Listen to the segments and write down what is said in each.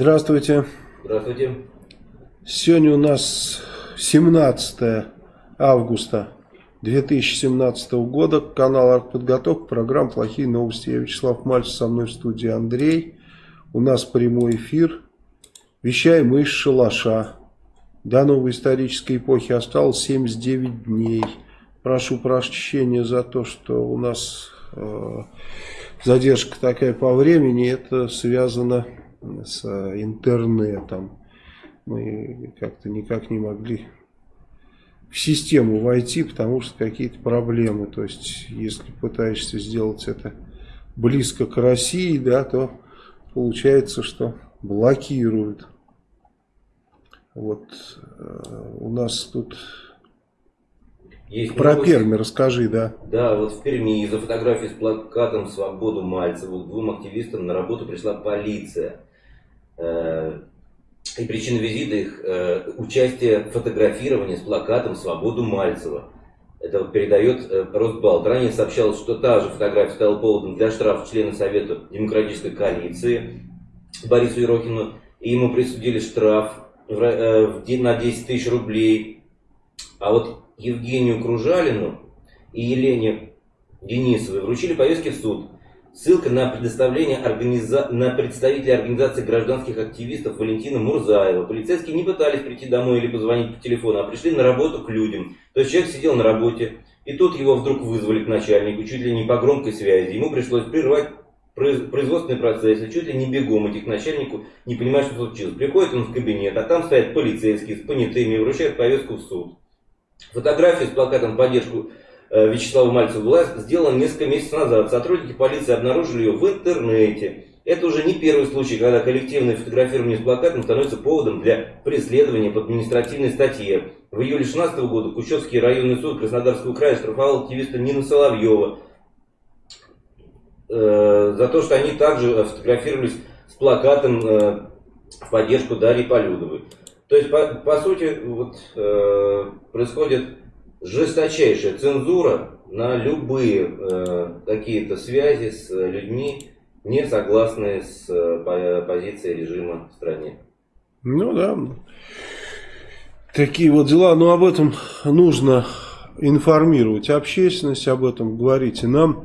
Здравствуйте. Здравствуйте. Сегодня у нас 17 августа 2017 года. Канал Артподготовка. Программа «Плохие новости». Я Вячеслав Мальцев. Со мной в студии Андрей. У нас прямой эфир. Вещаем из шалаша. До новой исторической эпохи осталось 79 дней. Прошу прощения за то, что у нас э, задержка такая по времени. Это связано с интернетом. Мы как-то никак не могли в систему войти, потому что какие-то проблемы. То есть, если пытаешься сделать это близко к России, да, то получается, что блокируют. Вот э, у нас тут есть Про новости. Перми расскажи, да. Да, вот в Перми из-за фотографии с плакатом «Свободу Мальцеву» двум активистам на работу пришла полиция. Э, и причина визита их э, участие в фотографировании с плакатом «Свободу Мальцева». Это передает э, Росбалт. Ранее сообщалось, что та же фотография стала поводом для штрафа члена Совета Демократической коалиции Борису Ерохину. И ему присудили штраф на 10 тысяч рублей. А вот Евгению Кружалину и Елене Денисовой вручили повестки в суд. Ссылка на предоставление организа... на представителя организации гражданских активистов Валентина Мурзаева. Полицейские не пытались прийти домой или позвонить по телефону, а пришли на работу к людям. То есть человек сидел на работе, и тут его вдруг вызвали к начальнику, чуть ли не по громкой связи. Ему пришлось прервать производственный процесс, и чуть ли не бегом идти к начальнику, не понимая, что случилось. Приходит он в кабинет, а там стоят полицейские с понятыми вручают повестку в суд. Фотография с плакатом поддержку Э, Вячеслава Мальцева была сделана несколько месяцев назад. Сотрудники полиции обнаружили ее в интернете. Это уже не первый случай, когда коллективное фотографирование с плакатом становится поводом для преследования по административной статье. В июле 2016 года Кущевский районный суд Краснодарского края штрафовал активиста Нина Соловьева э, за то, что они также фотографировались с плакатом э, в поддержку Дарьи Полюдовой. То есть, по, по сути, вот, э, происходит жесточайшая цензура на любые э, какие-то связи с людьми, не согласные с э, позицией режима в стране. Ну да, такие вот дела, но об этом нужно информировать общественность, об этом говорить и нам.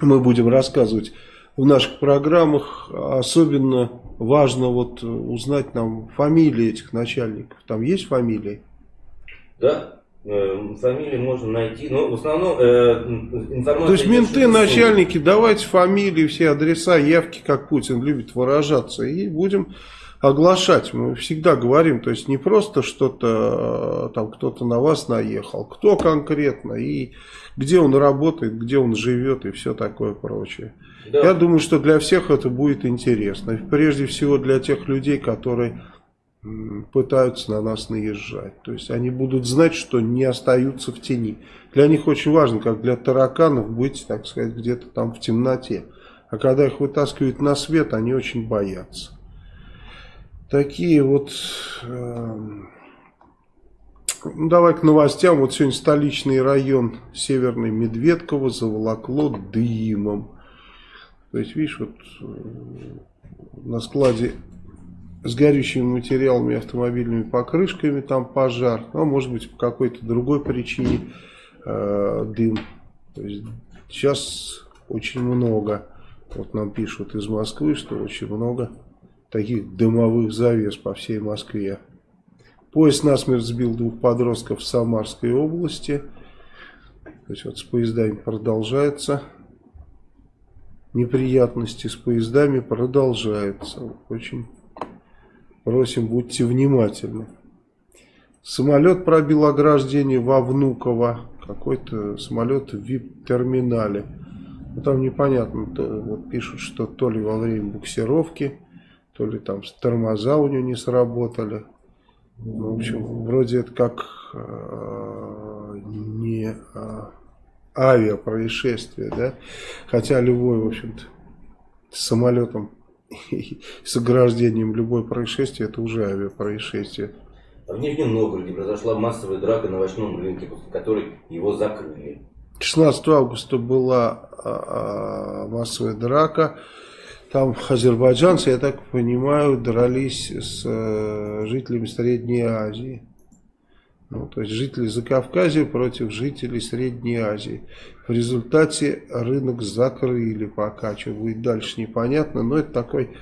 Мы будем рассказывать в наших программах. Особенно важно вот узнать нам фамилии этих начальников. Там есть фамилии? Да, фамилии можно найти, но в основном э, информация... То есть менты, начальники, давайте фамилии, все адреса, явки, как Путин любит выражаться, и будем оглашать. Мы всегда говорим, то есть не просто что-то, э, там кто-то на вас наехал, кто конкретно, и где он работает, где он живет, и все такое прочее. Да. Я думаю, что для всех это будет интересно. Прежде всего для тех людей, которые пытаются на нас наезжать. То есть они будут знать, что не остаются в тени. Для них очень важно, как для тараканов, быть, так сказать, где-то там в темноте. А когда их вытаскивают на свет, они очень боятся. Такие вот... Э, давай к новостям. Вот сегодня столичный район Северный Медведково заволокло дымом. То есть, видишь, вот э, на складе с горючими материалами, автомобильными покрышками, там пожар, ну, а может быть по какой-то другой причине э, дым. То есть сейчас очень много, вот нам пишут из Москвы, что очень много таких дымовых завес по всей Москве. Поезд насмерть сбил двух подростков в Самарской области. То есть вот с поездами продолжается. Неприятности с поездами продолжаются. Очень Просим, будьте внимательны. Самолет пробил ограждение во Внуково. Какой-то самолет в вип-терминале. Ну, там непонятно. То, вот пишут, что то ли во время буксировки, то ли там тормоза у него не сработали. Ну, в общем, вроде это как э, не э, авиапроисшествие, да? Хотя любой, в общем-то, самолетом с ограждением любое происшествие, это уже авиапроисшествие. А в Нижнем Новгороде произошла массовая драка на овощном рынке, после которой его закрыли. 16 августа была а, а, массовая драка. там азербайджанцы, я так понимаю, дрались с э, жителями Средней Азии. Ну, то есть жители Закавказья против жителей Средней Азии. В результате рынок закрыли пока. Что будет дальше непонятно. Но это такой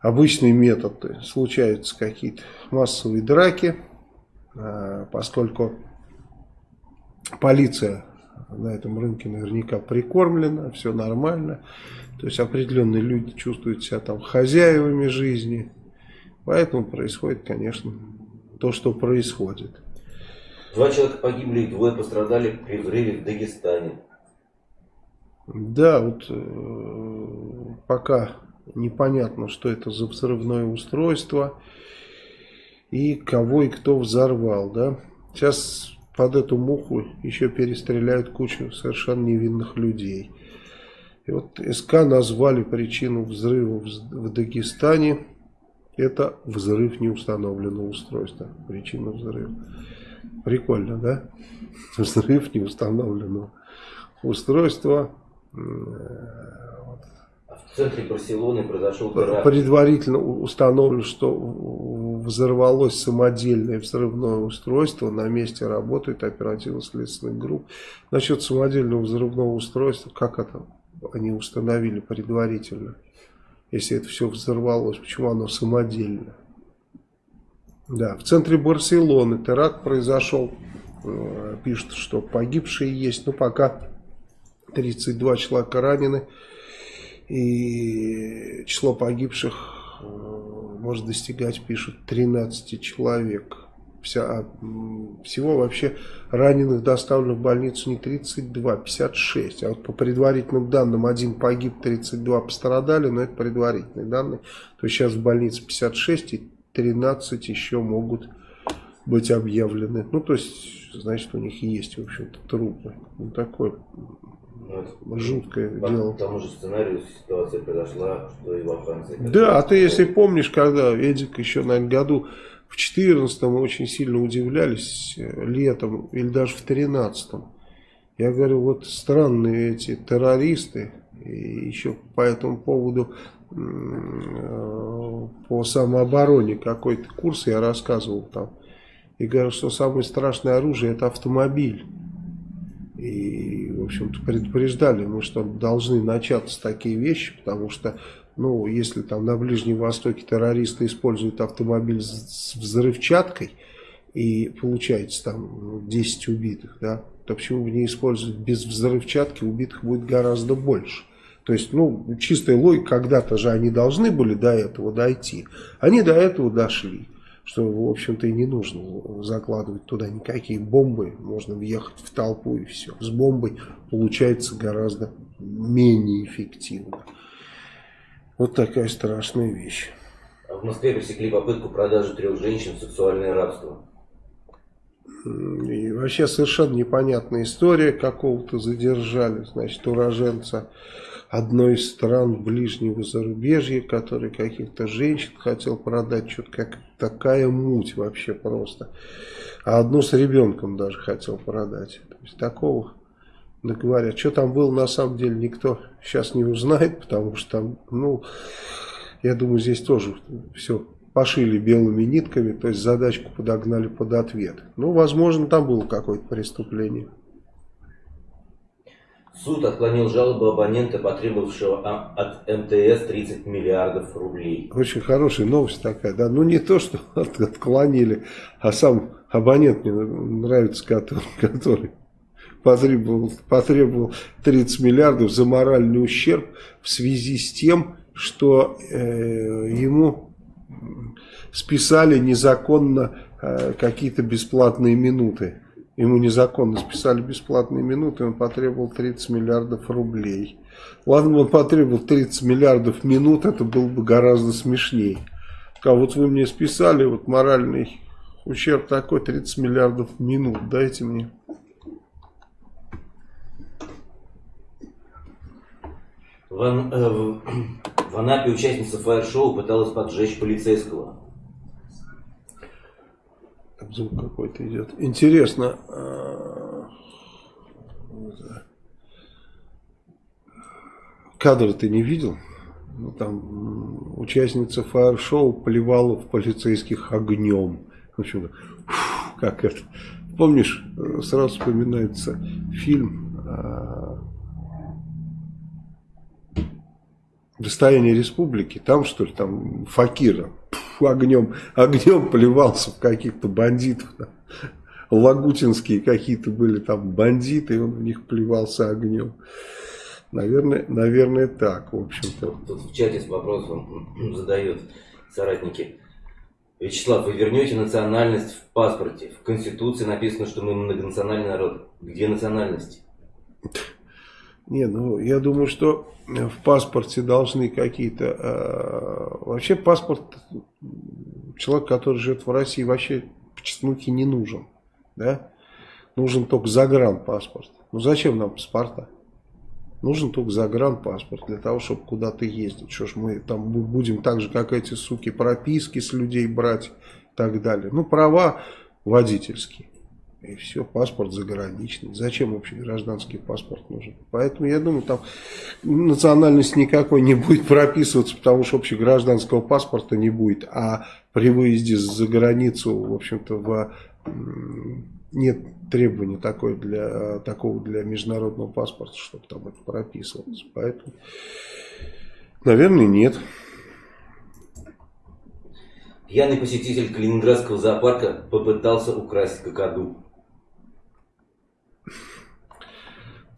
обычный метод. Случаются какие-то массовые драки. А, поскольку полиция на этом рынке наверняка прикормлена. Все нормально. То есть определенные люди чувствуют себя там хозяевами жизни. Поэтому происходит, конечно, то, что происходит. Два человека погибли и двое пострадали при взрыве в Дагестане. Да, вот э, пока непонятно, что это за взрывное устройство и кого и кто взорвал, да. Сейчас под эту муху еще перестреляют кучу совершенно невинных людей. И вот СК назвали причину взрыва в Дагестане это взрыв неустановленного устройства. Причина взрыва. Прикольно, да? Взрыв неустановленного устройства. В центре Барселоны произошел теракт. Предварительно установлено, что взорвалось самодельное взрывное устройство. На месте работает оперативно-следственных групп. Насчет самодельного взрывного устройства, как это они установили предварительно? Если это все взорвалось, почему оно самодельно. Да, в центре Барселоны теракт произошел, э, пишут, что погибшие есть, но пока 32 человека ранены, и число погибших э, может достигать, пишут, 13 человек вся, а, всего вообще раненых доставлено в больницу не 32, 56. А вот по предварительным данным один погиб, 32 пострадали, но это предварительные данные. То есть сейчас в больнице 56 и 13 еще могут быть объявлены. Ну, то есть, значит, у них есть, в общем-то, трупы. Ну, такое ну, жуткое по дело. К тому же сценарию ситуация произошла, что и во Франции. Да, а ты если помнишь, когда Эдик еще, наверное, году в 2014 мы очень сильно удивлялись э, летом или даже в 2013. Я говорю, вот странные эти террористы, и еще по этому поводу э, по самообороне какой-то курс я рассказывал там. И говорю, что самое страшное оружие это автомобиль. И, в общем-то, предупреждали мы, что должны начаться такие вещи, потому что ну, если там на Ближнем Востоке террористы используют автомобиль с взрывчаткой, и получается там 10 убитых, да, то почему бы не использовать без взрывчатки, убитых будет гораздо больше. То есть, ну, чистая логика, когда-то же они должны были до этого дойти. Они до этого дошли, что, в общем-то, и не нужно закладывать туда никакие бомбы, можно въехать в толпу и все. С бомбой получается гораздо менее эффективно. Вот такая страшная вещь. В Москве пресекли попытку продажи трех женщин в сексуальное рабство. И вообще совершенно непонятная история. Какого-то задержали, значит, уроженца одной из стран ближнего зарубежья, который каких-то женщин хотел продать. Что-то как такая муть вообще просто. А одну с ребенком даже хотел продать. То есть такого да говорят, что там было на самом деле никто сейчас не узнает, потому что там, ну, я думаю, здесь тоже все пошили белыми нитками, то есть задачку подогнали под ответ. Ну, возможно, там было какое-то преступление. Суд отклонил жалобу абонента, потребовавшего от МТС 30 миллиардов рублей. Очень хорошая новость такая, да. Ну, не то, что отклонили, а сам абонент мне нравится, который, который потребовал, потребовал 30 миллиардов за моральный ущерб в связи с тем, что э, ему списали незаконно э, какие-то бесплатные минуты. Ему незаконно списали бесплатные минуты, он потребовал 30 миллиардов рублей. Ладно, он потребовал 30 миллиардов минут, это было бы гораздо смешнее. А вот вы мне списали вот моральный ущерб такой, 30 миллиардов минут, дайте мне. В, э, в, в Анапе участница фаер-шоу пыталась поджечь полицейского. Там звук какой-то идет. Интересно. Э, кадры ты не видел? там участница фаер-шоу плевала в полицейских огнем. В общем, как это. Помнишь, сразу вспоминается фильм а, «Достояние республики». Там, что ли, там Факира огнем, огнем плевался в каких-то бандитов. Лагутинские какие-то были там бандиты, и он в них плевался огнем. Наверное, наверное так, в общем-то. Тут в чате с вопросом задают соратники. Вячеслав, вы вернете национальность в паспорте. В Конституции написано, что мы многонациональный народ. Где национальность? Не, ну я думаю, что в паспорте должны какие-то... Э, вообще паспорт человек, который живет в России, вообще по честнуке не нужен. Да? Нужен только загранпаспорт. Ну зачем нам паспорта? Нужен только загранпаспорт для того, чтобы куда-то ездить. Что ж мы там будем так же, как эти суки, прописки с людей брать и так далее. Ну, права водительские. И все, паспорт заграничный. Зачем вообще гражданский паспорт нужен? Поэтому я думаю, там национальность никакой не будет прописываться, потому что вообще гражданского паспорта не будет. А при выезде за границу, в общем-то, в нет требования такой для, такого для международного паспорта, чтобы там это прописывалось. Поэтому, наверное, нет. Пьяный посетитель Калининградского зоопарка попытался украсть какаду.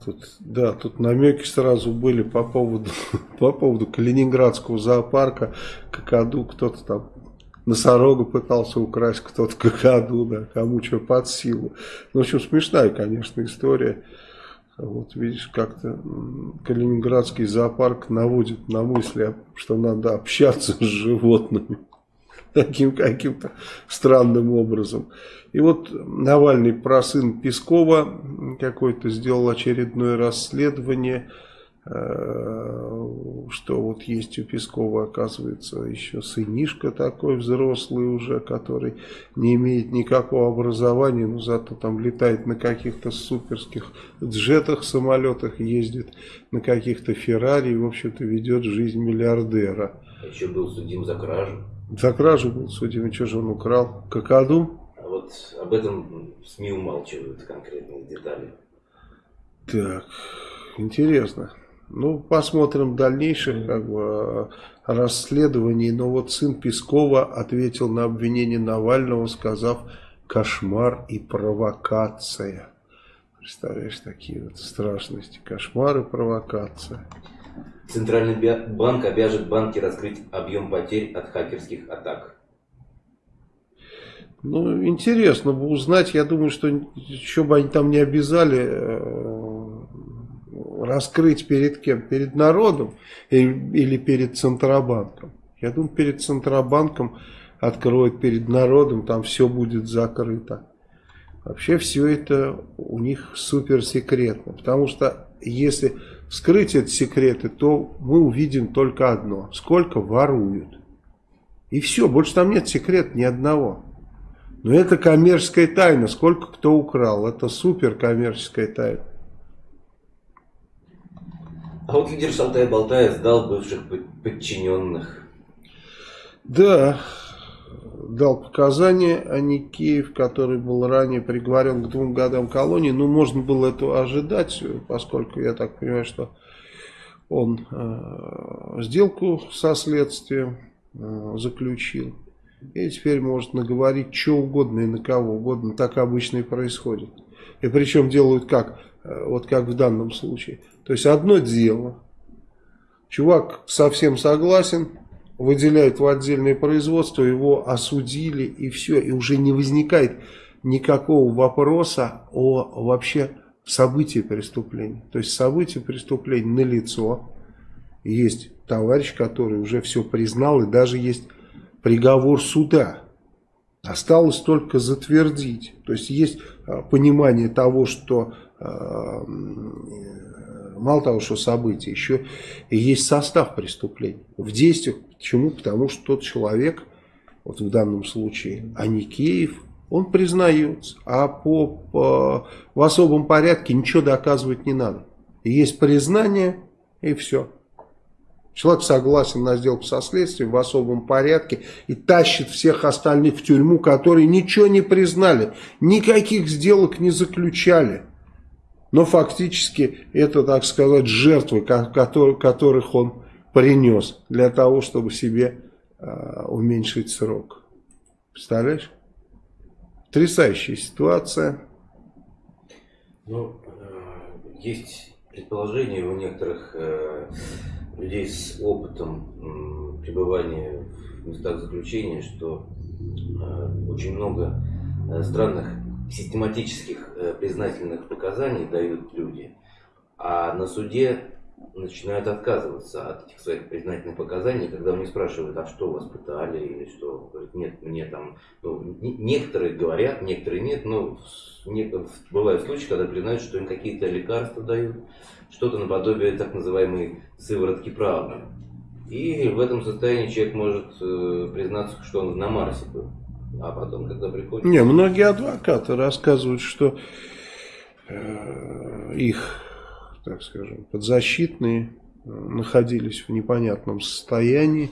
Тут, да, тут намеки сразу были по поводу, по поводу Калининградского зоопарка, какаду, кто-то там носорога пытался украсть кто-то какаду, да, кому что под силу. Ну, в общем, смешная, конечно, история. Вот видишь, как-то Калининградский зоопарк наводит на мысли, что надо общаться с животными таким каким-то странным образом. И вот Навальный про сын Пескова какой-то сделал очередное расследование Э, что вот есть у Пескова, оказывается, еще сынишка такой взрослый уже, который не имеет никакого образования, но зато там летает на каких-то суперских джетах, самолетах, ездит на каких-то Феррари и, в общем-то, ведет жизнь миллиардера. А еще был судим за кражу. За кражу был судим, и что же он украл? Какаду? А вот об этом СМИ умалчивают конкретные детали. Так, интересно. Ну, посмотрим дальнейших как бы, расследований. Но вот сын Пескова ответил на обвинение Навального, сказав «кошмар и провокация». Представляешь, такие вот страшности. Кошмар и провокация. Центральный банк обяжет банки раскрыть объем потерь от хакерских атак. Ну, интересно бы узнать. Я думаю, что еще бы они там не обязали э, раскрыть перед кем? Перед народом или перед Центробанком? Я думаю, перед Центробанком откроют, перед народом, там все будет закрыто. Вообще все это у них супер секретно, потому что если скрыть эти секреты, то мы увидим только одно, сколько воруют. И все, больше там нет секрета ни одного. Но это коммерческая тайна, сколько кто украл, это супер коммерческая тайна. А вот лидер Шалтай-Болтая сдал бывших подчиненных. Да, дал показания, а Никеев, который был ранее приговорен к двум годам колонии. Ну, можно было это ожидать, поскольку я так понимаю, что он э, сделку со следствием э, заключил. И теперь может наговорить что угодно и на кого угодно. Так обычно и происходит. И причем делают как? Э, вот как в данном случае. То есть одно дело, чувак совсем согласен, выделяют в отдельное производство, его осудили и все, и уже не возникает никакого вопроса о вообще событии преступления. То есть событие преступления налицо, есть товарищ, который уже все признал, и даже есть приговор суда. Осталось только затвердить. То есть есть а, понимание того, что а, мало того, что события, еще и есть состав преступления. В действиях, почему? Потому что тот человек, вот в данном случае Аникеев, он признается, а по, по, в особом порядке ничего доказывать не надо. Есть признание и все. Человек согласен на сделку со следствием в особом порядке и тащит всех остальных в тюрьму, которые ничего не признали, никаких сделок не заключали. Но фактически это, так сказать, жертвы, которых он принес для того, чтобы себе э, уменьшить срок. Представляешь? Потрясающая ситуация. Ну, э, есть предположение у некоторых э, людей с опытом пребывания в местах заключения, что э, очень много э, странных систематических э, признательных показаний дают люди, а на суде начинают отказываться от этих своих признательных показаний, когда у них спрашивают, а что вас пытали или что, говорят, нет, мне там, ну, некоторые говорят, некоторые нет, но бывают случаи, когда признают, что им какие-то лекарства дают, что-то наподобие так называемой сыворотки правды. И в этом состоянии человек может э, признаться, что он на Марсе был. А потом, когда приходит... Не, многие адвокаты рассказывают, что э, их, так скажем, подзащитные э, находились в непонятном состоянии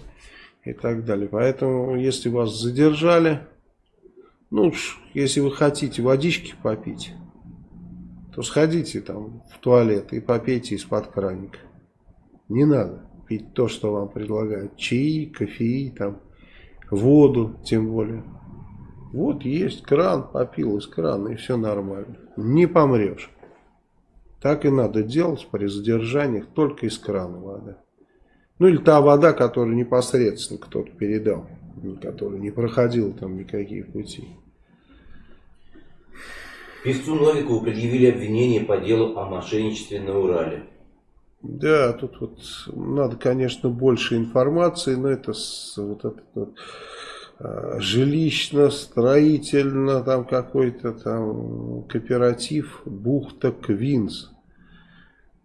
и так далее. Поэтому, если вас задержали, ну, если вы хотите водички попить, то сходите там в туалет и попейте из-под краника. Не надо пить то, что вам предлагают. Чаи, кофеи, там, воду, тем более. Вот есть кран, попил из крана и все нормально. Не помрешь. Так и надо делать при задержаниях, только из крана вода. Ну или та вода, которую непосредственно кто-то передал, которая не проходила там никакие пути. Певцу Новикову предъявили обвинение по делу о мошенничестве на Урале. Да, тут вот надо, конечно, больше информации, но это вот этот вот, жилищно-строительно там какой-то там кооператив Бухта Квинс.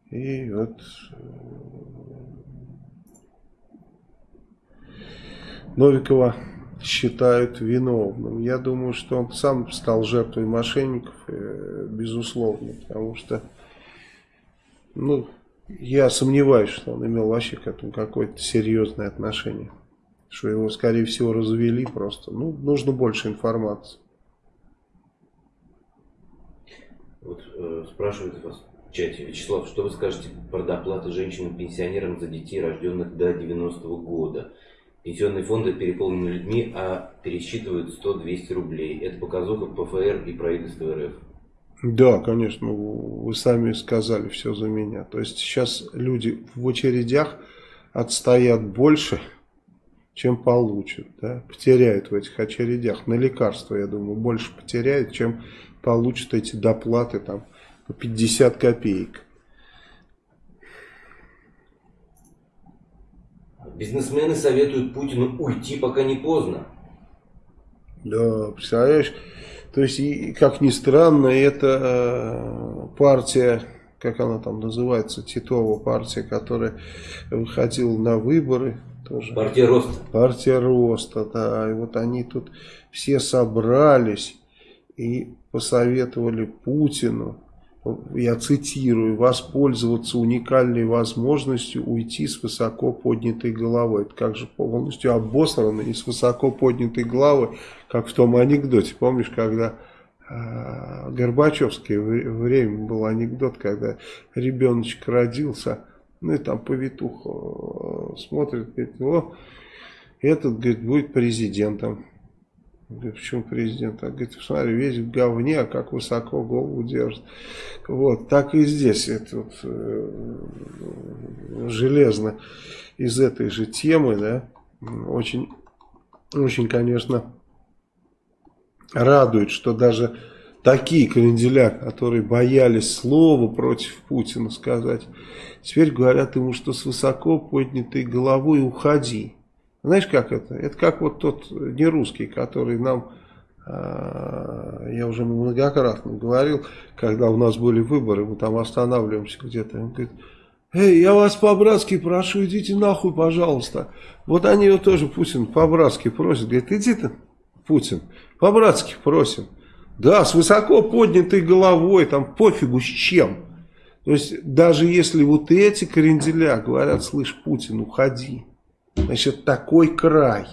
И вот э, Новикова считают виновным. Я думаю, что он сам стал жертвой мошенников, э, безусловно, потому что, ну, я сомневаюсь, что он имел вообще к этому какое-то серьезное отношение. Что его, скорее всего, развели просто. Ну, нужно больше информации. Вот э, спрашивают вас в чате, Вячеслав, что вы скажете про доплаты женщинам-пенсионерам за детей, рожденных до 90-го года? Пенсионные фонды переполнены людьми, а пересчитывают 100-200 рублей. Это показуха ПФР и правительство РФ. Да, конечно, вы сами сказали все за меня. То есть сейчас люди в очередях отстоят больше, чем получат. Да? Потеряют в этих очередях. На лекарства, я думаю, больше потеряют, чем получат эти доплаты там по 50 копеек. Бизнесмены советуют Путину уйти, пока не поздно. Да, представляешь, то есть, и, как ни странно, эта э, партия, как она там называется, Титова партия, которая выходила на выборы. Тоже. Партия Роста. Партия Роста, да. И вот они тут все собрались и посоветовали Путину я цитирую, воспользоваться уникальной возможностью уйти с высоко поднятой головой. Это как же полностью обосрано и с высоко поднятой головой, как в том анекдоте. Помнишь, когда э, Горбачевское время был анекдот, когда ребеночек родился, ну и там повитуха э, смотрит, говорит, о, этот, говорит, будет президентом. Говорит, почему президент? А говорит, смотри, весь в говне, а как высоко голову держит. Вот, так и здесь. Это вот, э, железно из этой же темы, да, очень, очень, конечно, радует, что даже такие кренделя, которые боялись слова против Путина сказать, теперь говорят ему, что с высоко поднятой головой уходи. Знаешь, как это? Это как вот тот не русский, который нам, а, я уже многократно говорил, когда у нас были выборы, мы там останавливаемся где-то, он говорит, Эй, я вас по-братски прошу, идите нахуй, пожалуйста. Вот они его тоже, Путин, по-братски просит. Говорит, иди ты, Путин, по-братски просим. Да, с высоко поднятой головой, там пофигу с чем. То есть, даже если вот эти кренделя говорят, слышь, Путин, уходи, значит, такой край.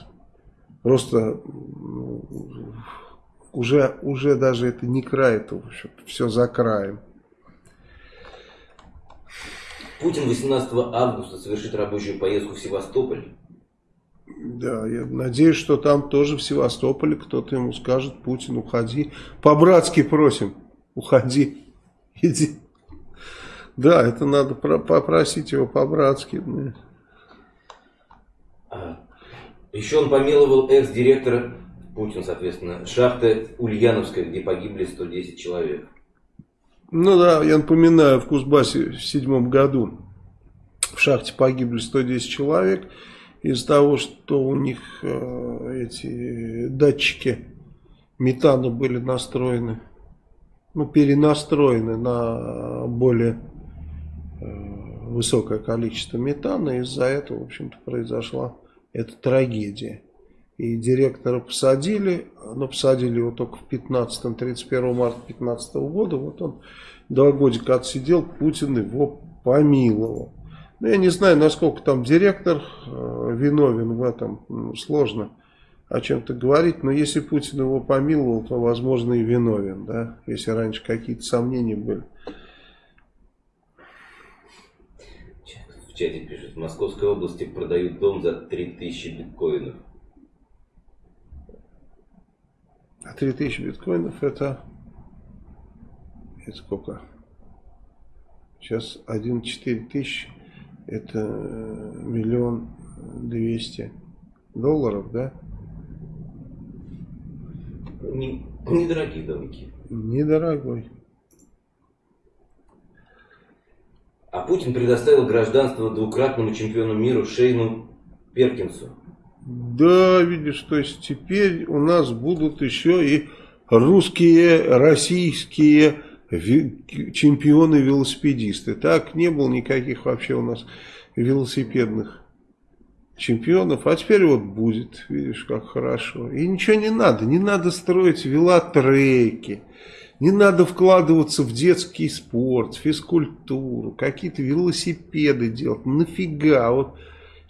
Просто уже, уже даже это не край, это все за краем. Путин 18 августа совершит рабочую поездку в Севастополь. Да, я надеюсь, что там тоже в Севастополе кто-то ему скажет, Путин, уходи. По-братски просим, уходи, иди. Да, это надо попросить его по-братски. А, еще он помиловал экс-директора, Путин, соответственно, шахты Ульяновская, где погибли 110 человек. Ну да, я напоминаю, в Кузбассе в седьмом году в шахте погибли 110 человек из-за того, что у них э, эти датчики метана были настроены, ну перенастроены на более э, высокое количество метана. Из-за этого, в общем-то, произошла эта трагедия. И директора посадили, но посадили его только в 15 31 марта 2015 года. Вот он два годика отсидел, Путин его помиловал. Ну, я не знаю, насколько там директор э, виновен в этом, ну, сложно о чем-то говорить, но если Путин его помиловал, то, возможно, и виновен, да, если раньше какие-то сомнения были. В чате пишет, в Московской области продают дом за 3000 биткоинов. А 3000 биткоинов это, это сколько? Сейчас 1,4 тысяч это миллион двести долларов, да? Не, недорогие домики. Недорогой. А Путин предоставил гражданство двукратному чемпиону мира Шейну Перкинсу. Да, видишь, то есть теперь у нас будут еще и русские, российские чемпионы-велосипедисты. Так не было никаких вообще у нас велосипедных чемпионов, а теперь вот будет, видишь, как хорошо. И ничего не надо, не надо строить велотреки, не надо вкладываться в детский спорт, физкультуру, какие-то велосипеды делать, нафига, вот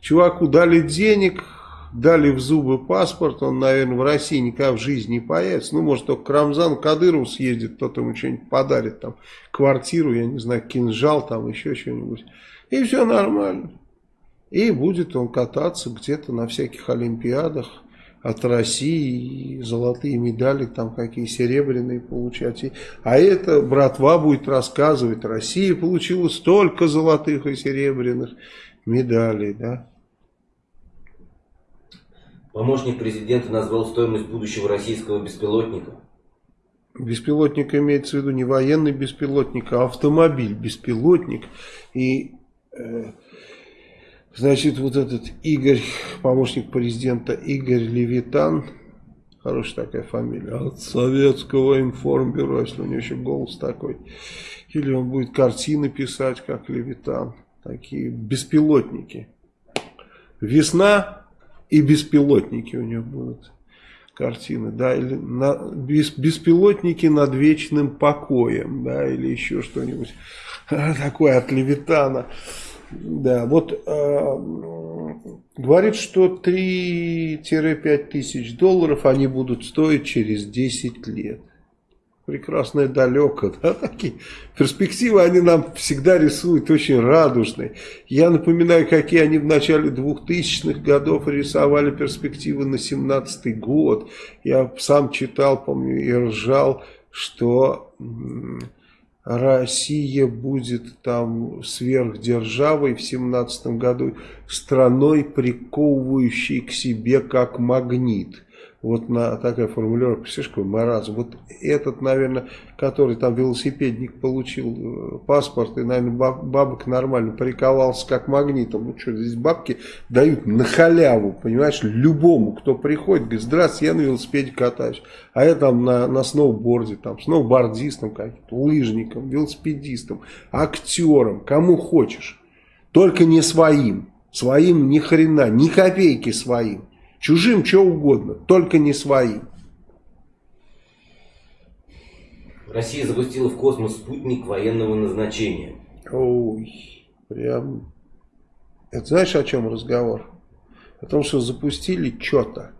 чуваку дали денег, дали в зубы паспорт, он, наверное, в России никогда в жизни не появится. Ну, может, только к Рамзану Кадырову съездит, кто-то ему что-нибудь подарит, там, квартиру, я не знаю, кинжал, там, еще что-нибудь. И все нормально. И будет он кататься где-то на всяких олимпиадах от России, золотые медали, там какие серебряные получать. А это братва будет рассказывать, Россия получила столько золотых и серебряных медалей, да. Помощник президента назвал стоимость будущего российского беспилотника. Беспилотник имеется в виду не военный беспилотник, а автомобиль, беспилотник. И, э, значит, вот этот Игорь, помощник президента Игорь Левитан, хорошая такая фамилия, от советского информбюро, если у него еще голос такой. Или он будет картины писать, как Левитан. Такие беспилотники. Весна и беспилотники у него будут картины, да, или на, без, беспилотники над вечным покоем, да, или еще что-нибудь такое от Левитана. Да, вот э, говорит, что 3-5 тысяч долларов они будут стоить через 10 лет прекрасное далеко. Да, такие перспективы они нам всегда рисуют очень радужные. Я напоминаю, какие они в начале 2000-х годов рисовали перспективы на 17 год. Я сам читал, помню, и ржал, что Россия будет там сверхдержавой в 17 году, страной, приковывающей к себе как магнит вот на такая формулировка, какой маразм. Вот этот, наверное, который там велосипедник получил э, паспорт и, наверное, баб, бабок нормально приковался как магнитом. Ну что, здесь бабки дают на халяву, понимаешь, любому, кто приходит, говорит, здравствуйте, я на велосипеде катаюсь. А я там на, на сноуборде, там, сноубордистом каким-то, лыжником, велосипедистом, актером, кому хочешь. Только не своим. Своим ни хрена, ни копейки своим. Чужим что угодно, только не своим. Россия запустила в космос спутник военного назначения. Ой, прям... Это знаешь, о чем разговор? О том, что запустили что-то.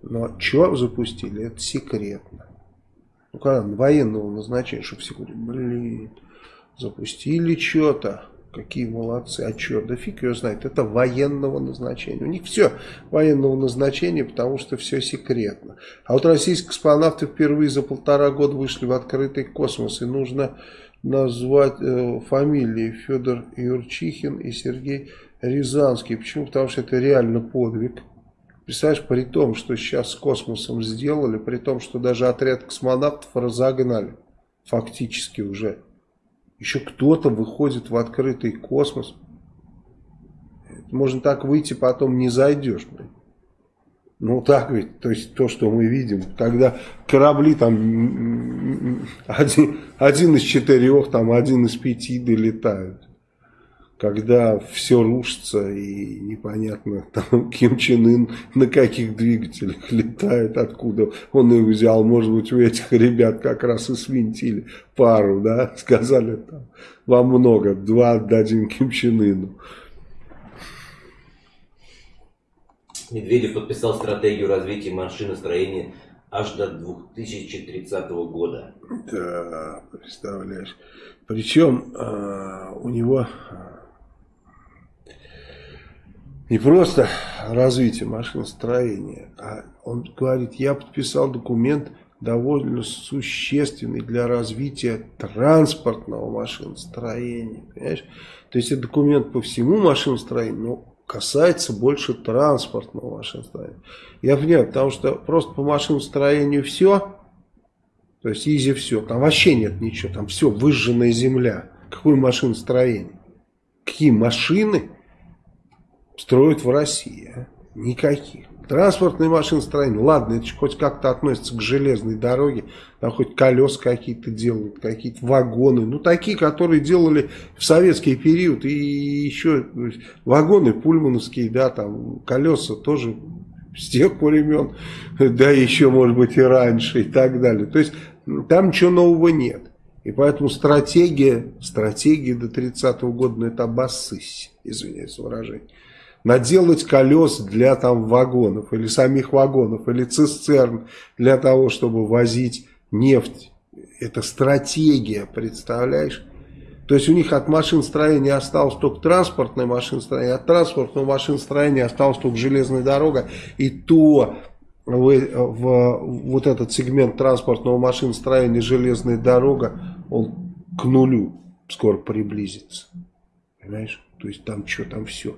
Но что запустили, это секретно. Ну, когда военного назначения, чтобы все говорили, блин, запустили что-то. Какие молодцы. А что? Да фиг ее знает. Это военного назначения. У них все военного назначения, потому что все секретно. А вот российские космонавты впервые за полтора года вышли в открытый космос. И нужно назвать э, фамилии Федор Юрчихин и Сергей Рязанский. Почему? Потому что это реально подвиг. Представляешь, при том, что сейчас с космосом сделали, при том, что даже отряд космонавтов разогнали. Фактически уже. Еще кто-то выходит в открытый космос. Можно так выйти, потом не зайдешь. Блин. Ну так ведь, то есть то, что мы видим, когда корабли там один, один из четырех, там один из пяти долетают когда все рушится и непонятно, там Ким Чен Ын на каких двигателях летает, откуда он их взял, может быть у этих ребят как раз и свинтили пару, да, сказали там, вам много, два отдадим Ким Чен Ыну. Медведев подписал стратегию развития машиностроения аж до 2030 года. Да, представляешь. Причем э, у него не просто развитие машиностроения, а он говорит, я подписал документ довольно существенный для развития транспортного машиностроения. Понимаешь? То есть это документ по всему машиностроению, но касается больше транспортного машиностроения. Я понимаю, потому что просто по машиностроению все, то есть изи все, там вообще нет ничего, там все выжженная земля. Какое машиностроение? Какие машины? Строят в России. Никаких. Транспортные машиностроение, ладно, это хоть как-то относится к железной дороге, там хоть колеса какие-то делают, какие-то вагоны, ну такие, которые делали в советский период, и еще вагоны пульмановские, да, там колеса тоже с тех времен, да еще может быть и раньше и так далее. То есть там ничего нового нет. И поэтому стратегия, стратегия до 30 -го года, ну это обоссысь, извиняюсь за выражение наделать колес для там вагонов, или самих вагонов, или цистерн для того, чтобы возить нефть. Это стратегия, представляешь? То есть у них от машиностроения осталось только транспортное машиностроение, от транспортного машиностроения осталась только железная дорога, и то в, в вот этот сегмент транспортного машиностроения железная дорога, он к нулю скоро приблизится. Понимаешь? То есть там что, там все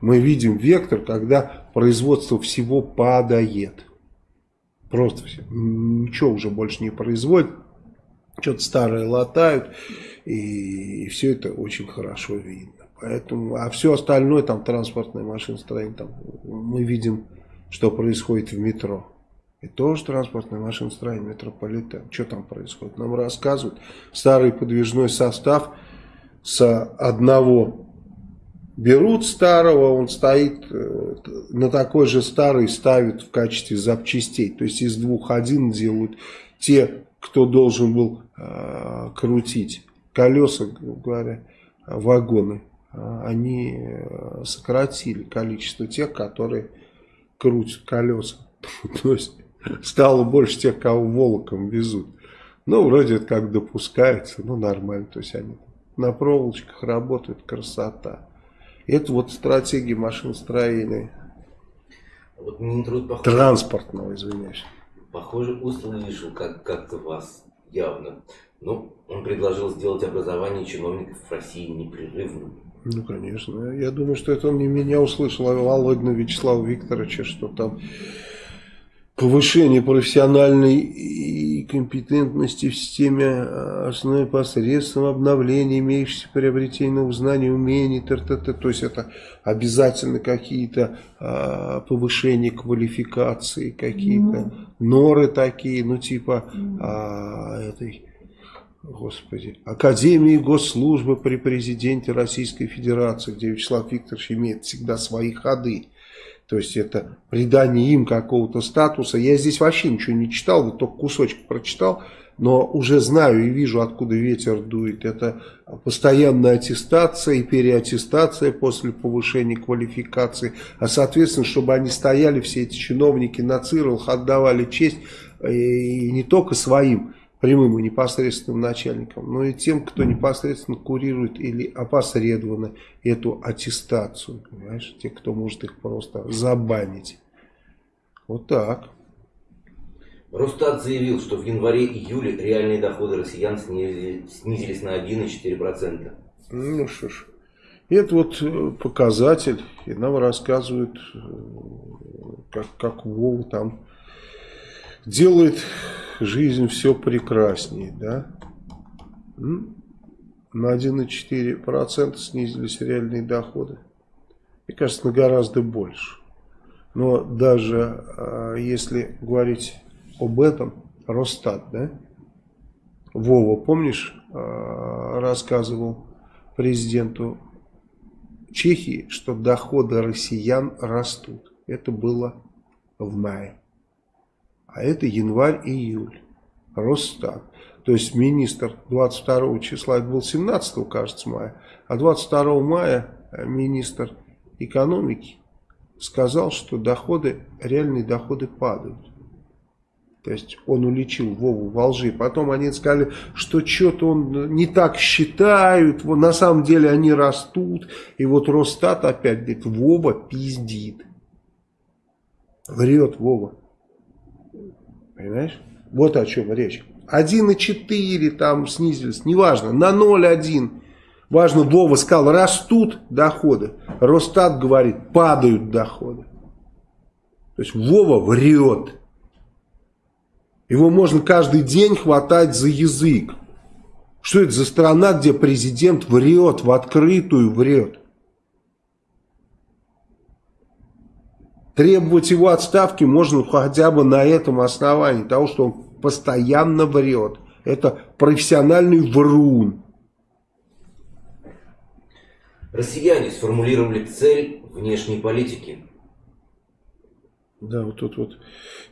мы видим вектор, когда производство всего падает. Просто все. Ничего уже больше не производят. Что-то старое латают. И, все это очень хорошо видно. Поэтому, а все остальное, там транспортное машиностроение, там, мы видим, что происходит в метро. И тоже транспортное машиностроение, метрополитен. Что там происходит? Нам рассказывают. Старый подвижной состав с одного берут старого, он стоит э, на такой же старый, ставят в качестве запчастей. То есть из двух один делают те, кто должен был э, крутить колеса, говоря, вагоны. А они э, сократили количество тех, которые крутят колеса. То есть стало больше тех, кого волоком везут. Ну, вроде это как допускается, ну, нормально. То есть они на проволочках работают, красота. Это вот стратегия машиностроения. Вот Минтруд, похоже, Транспортного, извиняюсь. Похоже, услышал как- как-то вас явно. Но ну, он предложил сделать образование чиновников в России непрерывным. Ну, конечно. Я думаю, что это он не меня услышал, а Володина Вячеслава Викторовича, что там повышение профессиональной и компетентности в системе а, основной посредством обновления имеющихся приобретений новых знаний, умений, т -т -т. то есть это обязательно какие-то а, повышения квалификации, какие-то mm. норы такие, ну типа mm. а, этой, господи, Академии госслужбы при президенте Российской Федерации, где Вячеслав Викторович имеет всегда свои ходы. То есть это придание им какого-то статуса. Я здесь вообще ничего не читал, вот только кусочек прочитал но уже знаю и вижу, откуда ветер дует. Это постоянная аттестация и переаттестация после повышения квалификации. А соответственно, чтобы они стояли, все эти чиновники на цирлах, отдавали честь э, и не только своим прямым и непосредственным начальникам, но и тем, кто непосредственно курирует или опосредованно эту аттестацию. Понимаешь? Те, кто может их просто забанить. Вот так. Росстат заявил, что в январе-июле реальные доходы россиян снизились на 1,4%. Ну что ж, это вот э, показатель, и нам рассказывают, э, как, как Вова там делает жизнь все прекраснее, да? На 1,4% снизились реальные доходы. Мне кажется, на гораздо больше. Но даже э, если говорить об этом Росстат, да? Вова, помнишь, э, рассказывал президенту Чехии, что доходы россиян растут. Это было в мае. А это январь-июль. Росстат. То есть министр 22 числа, это был 17 кажется, мая, а 22 мая министр экономики сказал, что доходы, реальные доходы падают. То есть он уличил Вову во лжи. Потом они сказали, что что-то он не так считают. На самом деле они растут. И вот Росстат опять говорит, Вова пиздит. Врет Вова. Понимаешь? Вот о чем речь. 1,4 там снизились. Неважно. На 0,1. Важно, Вова сказал, растут доходы. Росстат говорит, падают доходы. То есть Вова врет. Его можно каждый день хватать за язык. Что это за страна, где президент врет, в открытую врет? Требовать его отставки можно хотя бы на этом основании, того, что он постоянно врет. Это профессиональный врун. Россияне сформулировали цель внешней политики. Да, вот тут вот,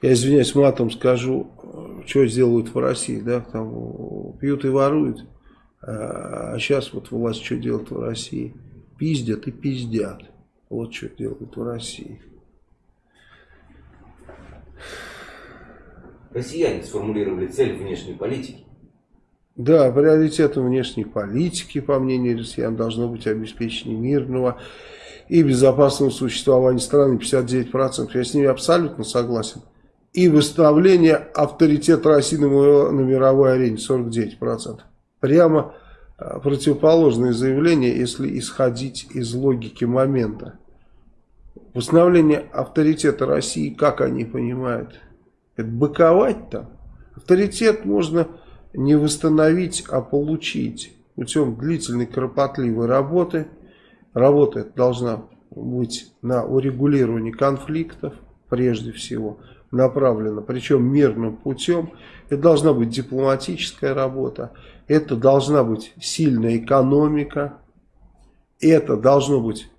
я извиняюсь, матом скажу, что сделают в России, да, там пьют и воруют, а сейчас вот власть что делает в России? Пиздят и пиздят. Вот что делают в России. Россияне сформулировали цель внешней политики. Да, приоритетом внешней политики, по мнению россиян, должно быть обеспечение мирного и безопасного существования страны 59%. Я с ними абсолютно согласен. И выставление авторитета России на, мировой арене 49%. Прямо а, противоположное заявление, если исходить из логики момента. Восстановление авторитета России, как они понимают? Это быковать там? Авторитет можно не восстановить, а получить путем длительной кропотливой работы – Работа должна быть на урегулировании конфликтов, прежде всего, направлена, причем мирным путем. Это должна быть дипломатическая работа, это должна быть сильная экономика, это должно быть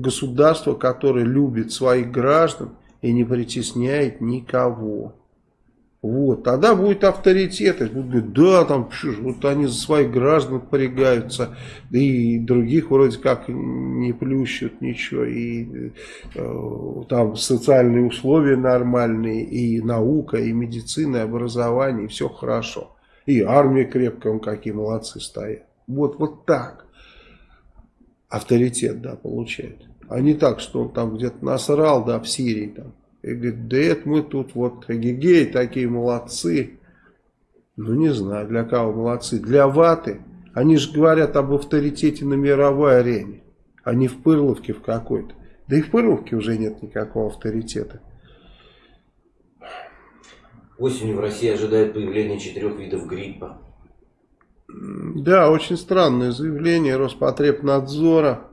государство, которое любит своих граждан и не притесняет никого. Вот, тогда будет авторитет, будут говорить, да, там, вот они за своих граждан порягаются, да и других вроде как не плющут ничего, и э, там социальные условия нормальные, и наука, и медицина, и образование, и все хорошо. И армия крепкая, он какие молодцы стоят. Вот, вот так авторитет, да, получает. А не так, что он там где-то насрал, да, в Сирии там и говорит, да это мы тут вот гигей, такие молодцы. Ну не знаю, для кого молодцы. Для ваты. Они же говорят об авторитете на мировой арене, а не в Пырловке в какой-то. Да и в Пырловке уже нет никакого авторитета. Осенью в России ожидает появление четырех видов гриппа. Да, очень странное заявление Роспотребнадзора.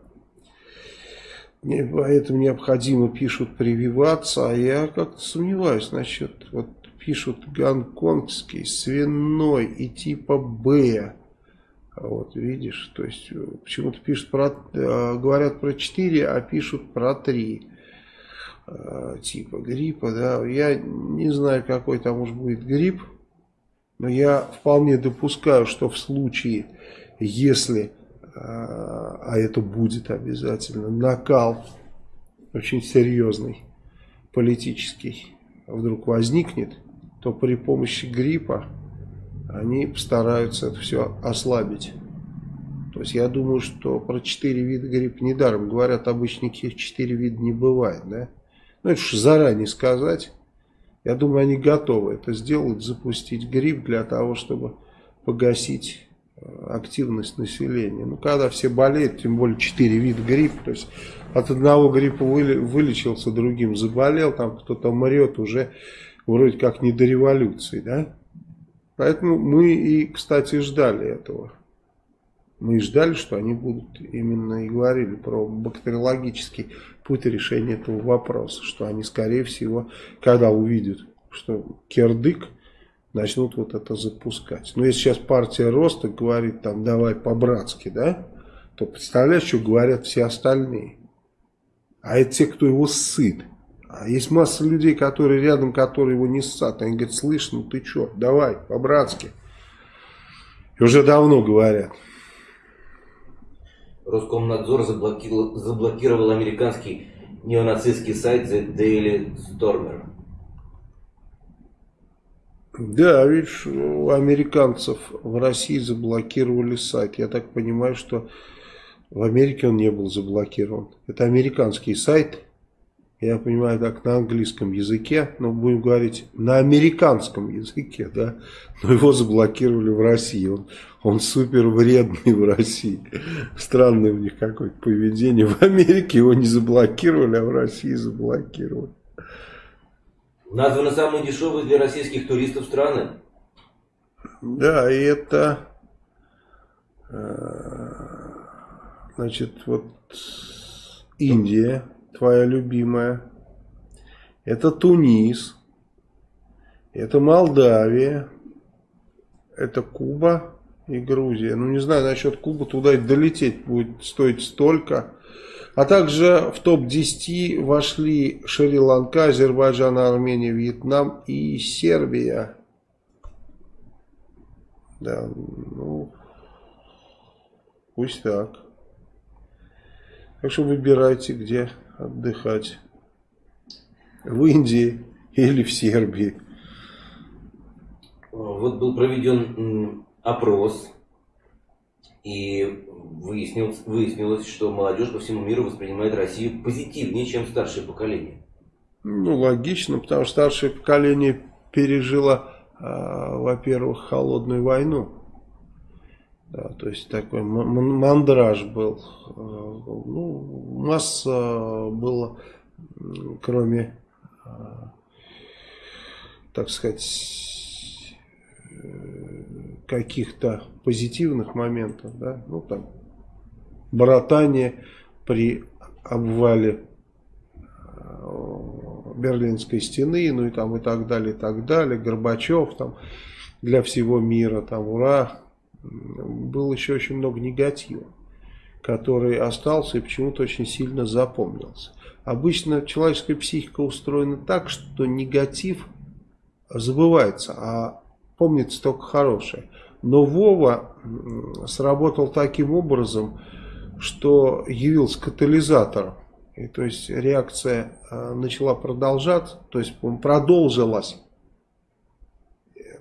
Поэтому необходимо, пишут, прививаться, а я как-то сомневаюсь насчет, вот пишут гонконгский, свиной и типа Б, вот видишь, то есть почему-то пишут про, э, говорят про 4, а пишут про 3. э, типа гриппа, да, я не знаю, какой там может будет грипп, но я вполне допускаю, что в случае, если, э, а это будет обязательно, накал очень серьезный, политический, вдруг возникнет, то при помощи гриппа они постараются это все ослабить. То есть я думаю, что про четыре вида гриппа недаром говорят, обычно их четыре вида не бывает, да? Ну это же заранее сказать. Я думаю, они готовы это сделать, запустить грипп для того, чтобы погасить э, активность населения. Ну, когда все болеют, тем более четыре вида гриппа, то есть от одного гриппа вылечился, другим заболел, там кто-то мрет уже вроде как не до революции, да? Поэтому мы и, кстати, ждали этого. Мы ждали, что они будут именно и говорили про бактериологический путь решения этого вопроса, что они, скорее всего, когда увидят, что кирдык, начнут вот это запускать. Но если сейчас партия роста говорит, там, давай по-братски, да, то представляешь, что говорят все остальные. А это те, кто его сыт. А есть масса людей, которые рядом, которые его не ссат. Они говорят, слышь, ну ты что, давай, по-братски. И уже давно говорят. Роскомнадзор заблокировал, заблокировал американский неонацистский сайт The Daily Stormer. Да, видишь, у американцев в России заблокировали сайт. Я так понимаю, что в Америке он не был заблокирован. Это американский сайт, я понимаю, так на английском языке, но будем говорить на американском языке, да, но его заблокировали в России, он, он супер вредный в России, странное у них какое-то поведение, в Америке его не заблокировали, а в России заблокировали. Названы самые дешевые для российских туристов страны. Да, и это, э, значит, вот Индия, твоя любимая. Это Тунис. Это Молдавия. Это Куба и Грузия. Ну, не знаю, насчет Кубы туда и долететь будет стоить столько. А также в топ-10 вошли Шри-Ланка, Азербайджан, Армения, Вьетнам и Сербия. Да, ну, пусть так. Так что выбирайте, где отдыхать. В Индии или в Сербии. Вот был проведен опрос, и выяснилось, выяснилось, что молодежь по всему миру воспринимает Россию позитивнее, чем старшее поколение. Ну, логично, потому что старшее поколение пережило, э, во-первых, холодную войну. То есть такой мандраж был. Э, ну, масса было, кроме, э, так сказать, э, каких-то позитивных моментов, да, ну там, братание при обвале Берлинской стены, ну и там и так далее, и так далее, Горбачев там для всего мира, там ура, было еще очень много негатива, который остался и почему-то очень сильно запомнился. Обычно человеческая психика устроена так, что негатив забывается, а помнится только хорошее. Но Вова сработал таким образом, что явился катализатором. И, то есть реакция э, начала продолжаться, то есть продолжилась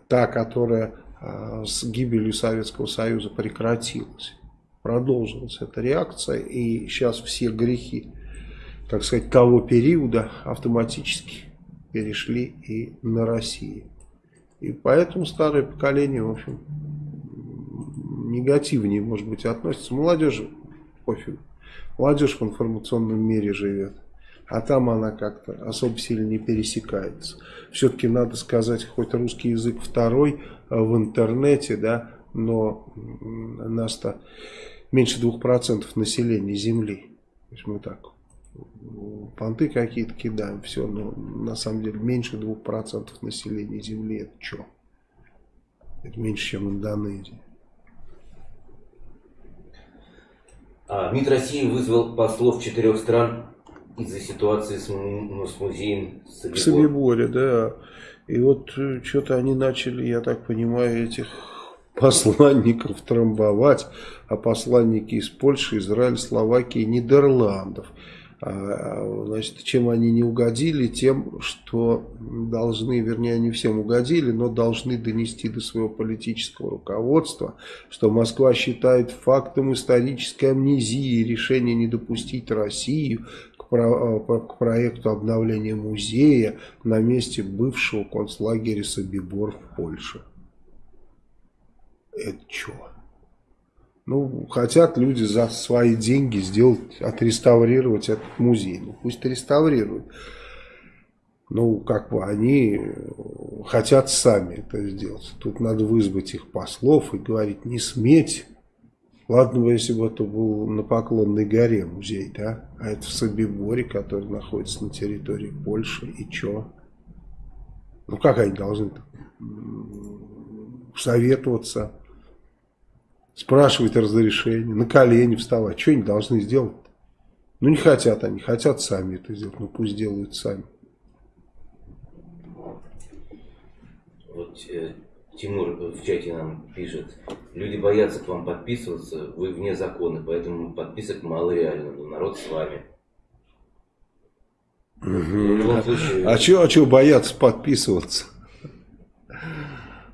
та, которая с гибелью Советского Союза прекратилась. Продолжилась эта реакция, и сейчас все грехи, так сказать, того периода автоматически перешли и на Россию. И поэтому старое поколение, в общем, негативнее, может быть, относится. Молодежи пофиг. Молодежь в информационном мире живет. А там она как-то особо сильно не пересекается. Все-таки надо сказать, хоть русский язык второй, в интернете, да, но нас-то меньше 2% населения Земли. То есть мы так понты какие-то кидаем, все, но на самом деле меньше 2% населения Земли это что? Это меньше, чем Индонезия. А, МИД России вызвал послов четырех стран из-за ситуации с, ну, с музеем Собибор. Собиборе, да. И вот э, что-то они начали, я так понимаю, этих посланников трамбовать, а посланники из Польши, Израиля, Словакии, Нидерландов. А, значит, чем они не угодили? Тем, что должны, вернее, они всем угодили, но должны донести до своего политического руководства, что Москва считает фактом исторической амнезии решение не допустить Россию к, про, к проекту обновления музея на месте бывшего концлагеря Собибор в Польше. Это что? Ну, хотят люди за свои деньги сделать, отреставрировать этот музей. Ну, пусть реставрируют. Ну, как бы они хотят сами это сделать. Тут надо вызвать их послов и говорить, не сметь. Ладно бы, если бы это был на Поклонной горе музей, да? А это в Собиборе, который находится на территории Польши. И чё? Ну, как они должны советоваться? спрашивать разрешение, на колени вставать. Что они должны сделать? Ну, не хотят они, хотят сами это сделать. Ну, пусть делают сами. Вот э, Тимур в чате нам пишет, люди боятся к вам подписываться, вы вне закона, поэтому подписок мало реально, но народ с вами. Угу. Случае... А чего а чё боятся подписываться?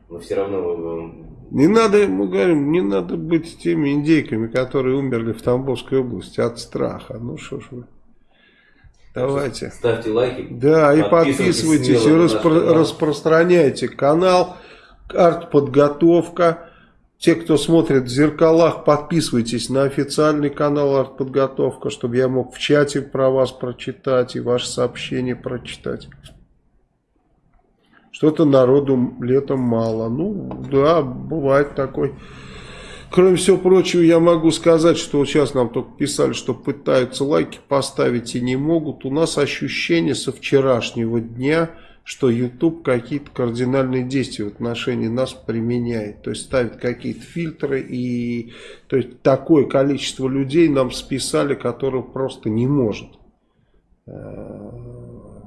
Но все равно э, не надо, мы говорим, не надо быть теми индейками, которые умерли в Тамбовской области от страха. Ну что ж вы. Давайте. Ставьте лайки. Да, и подписывайтесь, и распро распространяйте канал. Артподготовка. Те, кто смотрит в зеркалах, подписывайтесь на официальный канал Артподготовка, чтобы я мог в чате про вас прочитать и ваши сообщения прочитать. Что-то народу летом мало. Ну, да, бывает такой. Кроме всего прочего, я могу сказать, что вот сейчас нам только писали, что пытаются лайки поставить и не могут. У нас ощущение со вчерашнего дня, что YouTube какие-то кардинальные действия в отношении нас применяет. То есть ставит какие-то фильтры и то есть такое количество людей нам списали, которое просто не может. Э,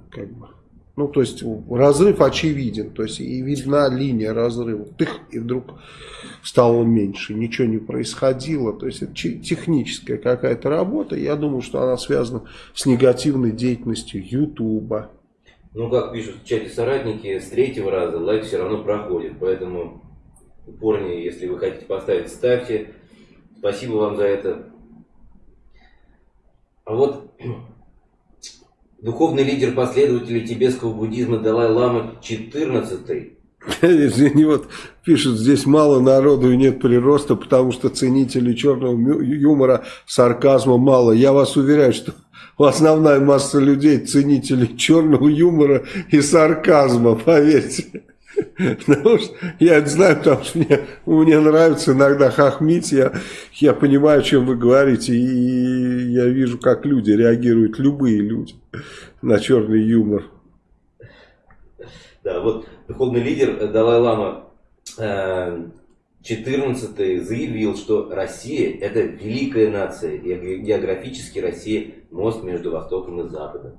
как бы ну, то есть разрыв очевиден, то есть и видна линия разрыва. Тых, и вдруг стало меньше, ничего не происходило. То есть это техническая какая-то работа. Я думаю, что она связана с негативной деятельностью Ютуба. Ну, как пишут в чате соратники, с третьего раза лайк все равно проходит. Поэтому упорнее, если вы хотите поставить, ставьте. Спасибо вам за это. А вот Духовный лидер последователей тибетского буддизма Далай-Лама XIV Извини, вот пишут, здесь мало народу и нет прироста, потому что ценителей черного юмора, сарказма мало. Я вас уверяю, что основная масса людей ценителей черного юмора и сарказма, поверьте. Потому что я это знаю, потому что мне, мне нравится иногда хохмить, я, я понимаю, о чем вы говорите, и я вижу, как люди реагируют, любые люди, на черный юмор. Да, вот духовный лидер Далай-Лама 14 э, заявил, что Россия это великая нация, и географически Россия мост между Востоком и Западом.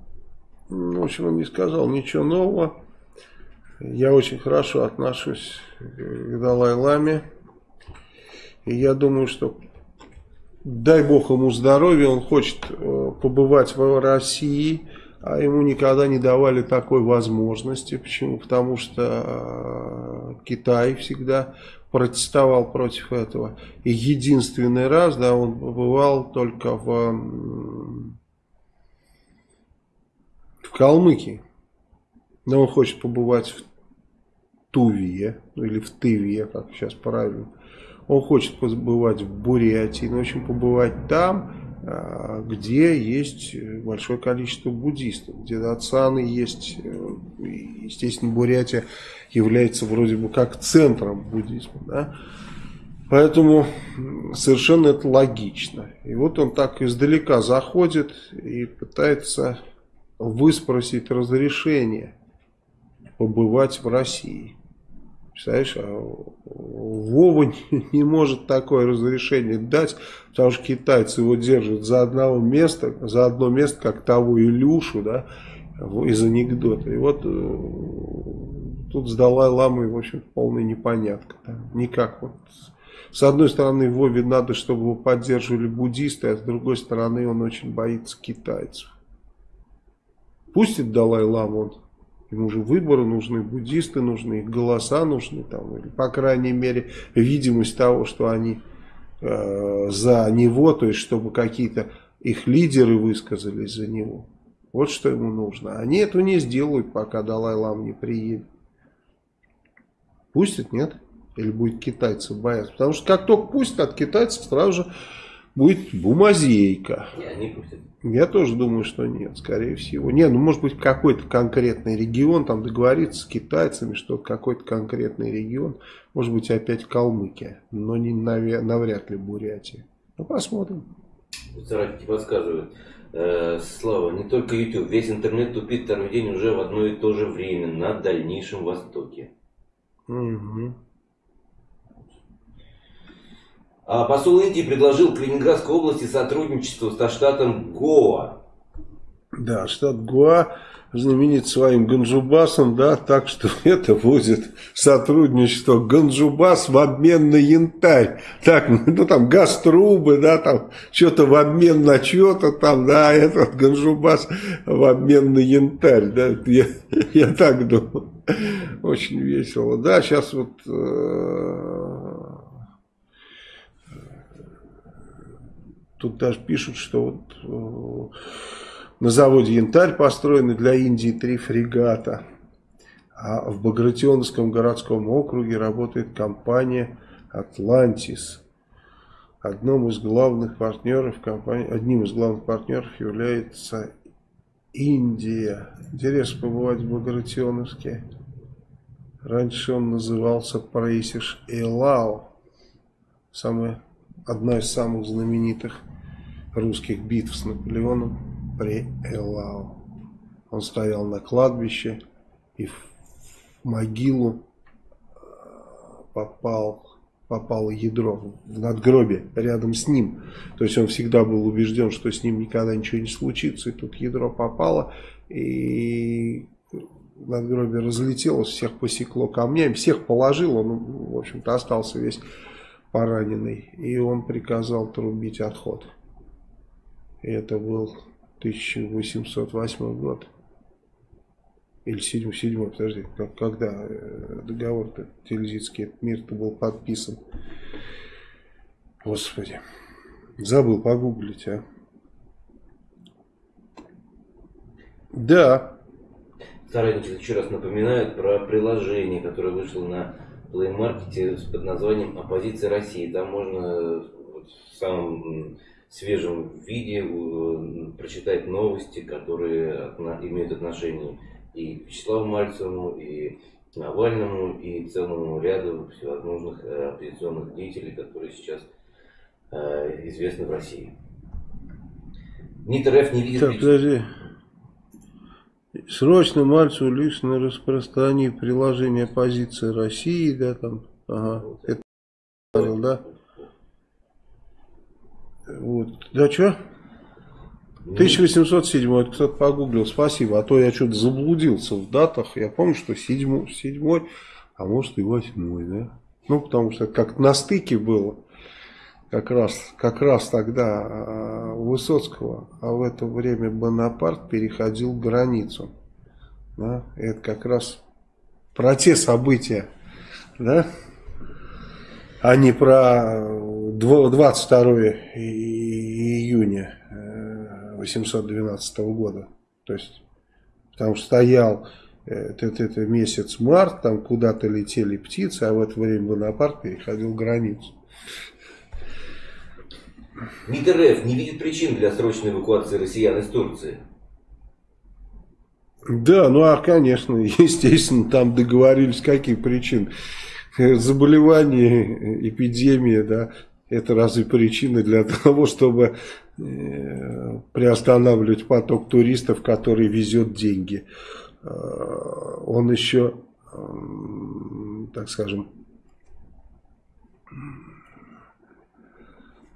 В общем, он не сказал ничего нового. Я очень хорошо отношусь к Далай-Ламе. И я думаю, что дай бог ему здоровья, он хочет э, побывать в России, а ему никогда не давали такой возможности. Почему? Потому что э, Китай всегда протестовал против этого. И единственный раз, да, он побывал только в, в Калмыкии. Но он хочет побывать в Туве, ну или в Тыве, как сейчас правильно. Он хочет побывать в Бурятии, но очень побывать там, где есть большое количество буддистов, где датсаны есть, э, естественно, Бурятия является вроде бы как центром буддизма, да? Поэтому совершенно это логично. И вот он так издалека заходит и пытается выспросить разрешение побывать в России. Представляешь, а Вова не может такое разрешение дать, потому что китайцы его держат за одного места, за одно место, как того Илюшу, да, из анекдота. И вот э, тут с Далай-Ламой, в общем, полная непонятка. Да? Никак вот. С одной стороны, Вове надо, чтобы его поддерживали буддисты, а с другой стороны, он очень боится китайцев. Пустит Далай-Ламу, он Ему же выборы нужны, буддисты нужны, голоса нужны, там, или, по крайней мере, видимость того, что они э, за него, то есть, чтобы какие-то их лидеры высказались за него. Вот что ему нужно. Они этого не сделают, пока Далай-Лам не приедет. Пустят, нет? Или будет китайцы бояться? Потому что как только пустят от китайцев, сразу же будет бумазейка. Я тоже думаю, что нет, скорее всего. Не, ну может быть какой-то конкретный регион, там договориться с китайцами, что какой-то конкретный регион, может быть опять Калмыкия, но не навряд ли Бурятия. Ну посмотрим. Соратники подсказывают. Э, Слава, не только YouTube, весь интернет тупит второй день уже в одно и то же время на Дальнейшем Востоке. Угу. А посол Индии предложил Калининградской области сотрудничество со штатом Гоа. Да, штат Гоа знаменит своим Ганджубасом, да, так что это будет сотрудничество Ганджубас в обмен на янтарь. Так, ну там газ-трубы, да, там что-то в обмен на что-то там, да, этот Ганджубас в обмен на янтарь, да, я, я так думаю. Очень весело. Да, сейчас вот э, Тут даже пишут, что вот э, на заводе «Янтарь» построены для Индии три фрегата. А в Багратионовском городском округе работает компания «Атлантис». Одним из главных партнеров компании, одним из главных партнеров является Индия. Интересно побывать в Багратионовске. Раньше он назывался Прейсиш Элао. Самая, одна из самых знаменитых русских битв с Наполеоном при Элау. Он стоял на кладбище и в могилу э, попал, попало ядро в надгробие рядом с ним. То есть он всегда был убежден, что с ним никогда ничего не случится. И тут ядро попало, и надгробие разлетелось, всех посекло камнями, всех положил, он, в общем-то, остался весь пораненный. И он приказал трубить отход. Это был 1808 год. Или 7, 7 подожди, когда э, договор-то мир-то был подписан. Господи, забыл погуглить, а. Да. Соратники еще раз напоминают про приложение, которое вышло на Play Market под названием «Оппозиция России». Там можно вот, в самом свежем виде э, прочитать новости, которые имеют отношение и к Вячеславу Мальцеву, и к Навальному, и целому ряду всевозможных э, оппозиционных деятелей, которые сейчас э, известны в России. МИД РФ не видит... Так, подожди. Срочно Мальцеву лично распространи приложение позиции России, да, там, ага, это, да. Вот. Да что? 1807, это кто-то погуглил, спасибо. А то я что-то заблудился в датах. Я помню, что 7, 7 а может и 8, да? Ну, потому что как на стыке было. Как раз, как раз тогда а, у Высоцкого, а в это время Бонапарт переходил границу. Да? Это как раз про те события, да? А не про 22 июня 812 э, года. То есть, что стоял это, это месяц март, там куда-то летели птицы, а в это время Бонапарт переходил границу. МИД РФ не видит причин для срочной эвакуации россиян из Турции. Да, ну а конечно, естественно, там договорились, какие причины. Заболевание, эпидемия, да, это разве причина для того, чтобы э, приостанавливать поток туристов, который везет деньги? Э, он еще так скажем,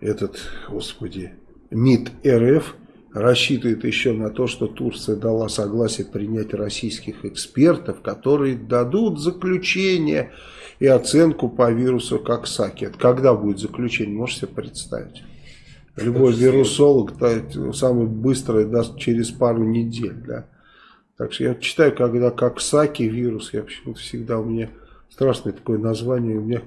этот, господи, МИД РФ рассчитывает еще на то, что Турция дала согласие принять российских экспертов, которые дадут заключение и оценку по вирусу как Саки. Это когда будет заключение, можете себе представить? Любой вирусолог самый быстрый даст через пару недель. Да? Так что я читаю, когда как Саки вирус, я почему-то всегда у меня страшное такое название, у меня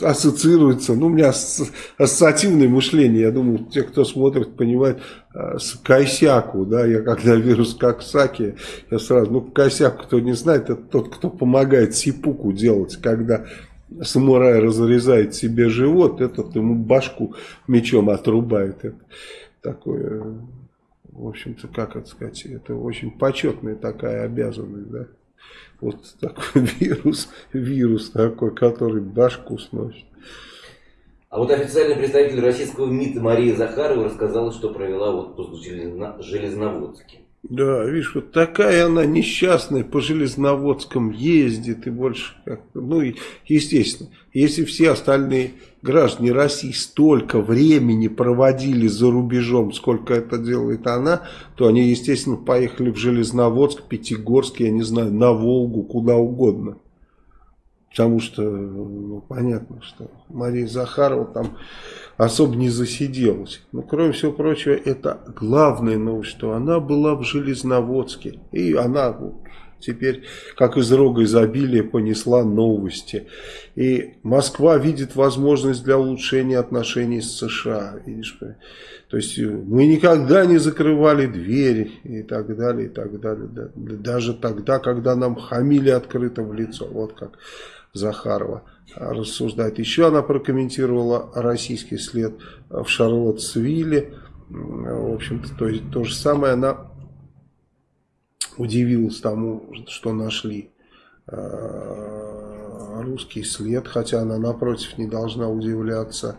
ассоциируется, ну, у меня ассоциативное мышление, я думаю, те, кто смотрит, понимают, а, с Кайсяку, да, я когда вирус как Саки, я сразу, ну, Кайсяку, кто не знает, это тот, кто помогает сипуку делать, когда самурай разрезает себе живот, этот ему башку мечом отрубает, это такое, в общем-то, как это сказать, это очень почетная такая обязанность, да вот такой вирус, вирус такой, который башку сносит. А вот официальный представитель российского МИДа Мария Захарова рассказала, что провела отпуск в Железноводске. Да, видишь, вот такая она несчастная по Железноводском ездит и больше, ну, естественно, если все остальные граждане России столько времени проводили за рубежом, сколько это делает она, то они, естественно, поехали в Железноводск, Пятигорск, я не знаю, на Волгу, куда угодно. Потому что, ну, понятно, что Мария Захарова там особо не засиделась. Но, кроме всего прочего, это главная новость, что она была в Железноводске. И она теперь, как из рога изобилия, понесла новости. И Москва видит возможность для улучшения отношений с США. Видишь, то есть мы никогда не закрывали двери и так далее, и так далее. Даже тогда, когда нам хамили открыто в лицо. Вот как Захарова рассуждает. Еще она прокомментировала российский след в Шарлоттсвилле. В общем-то, то, то же самое она удивилась тому, что нашли э, русский след, хотя она напротив не должна удивляться.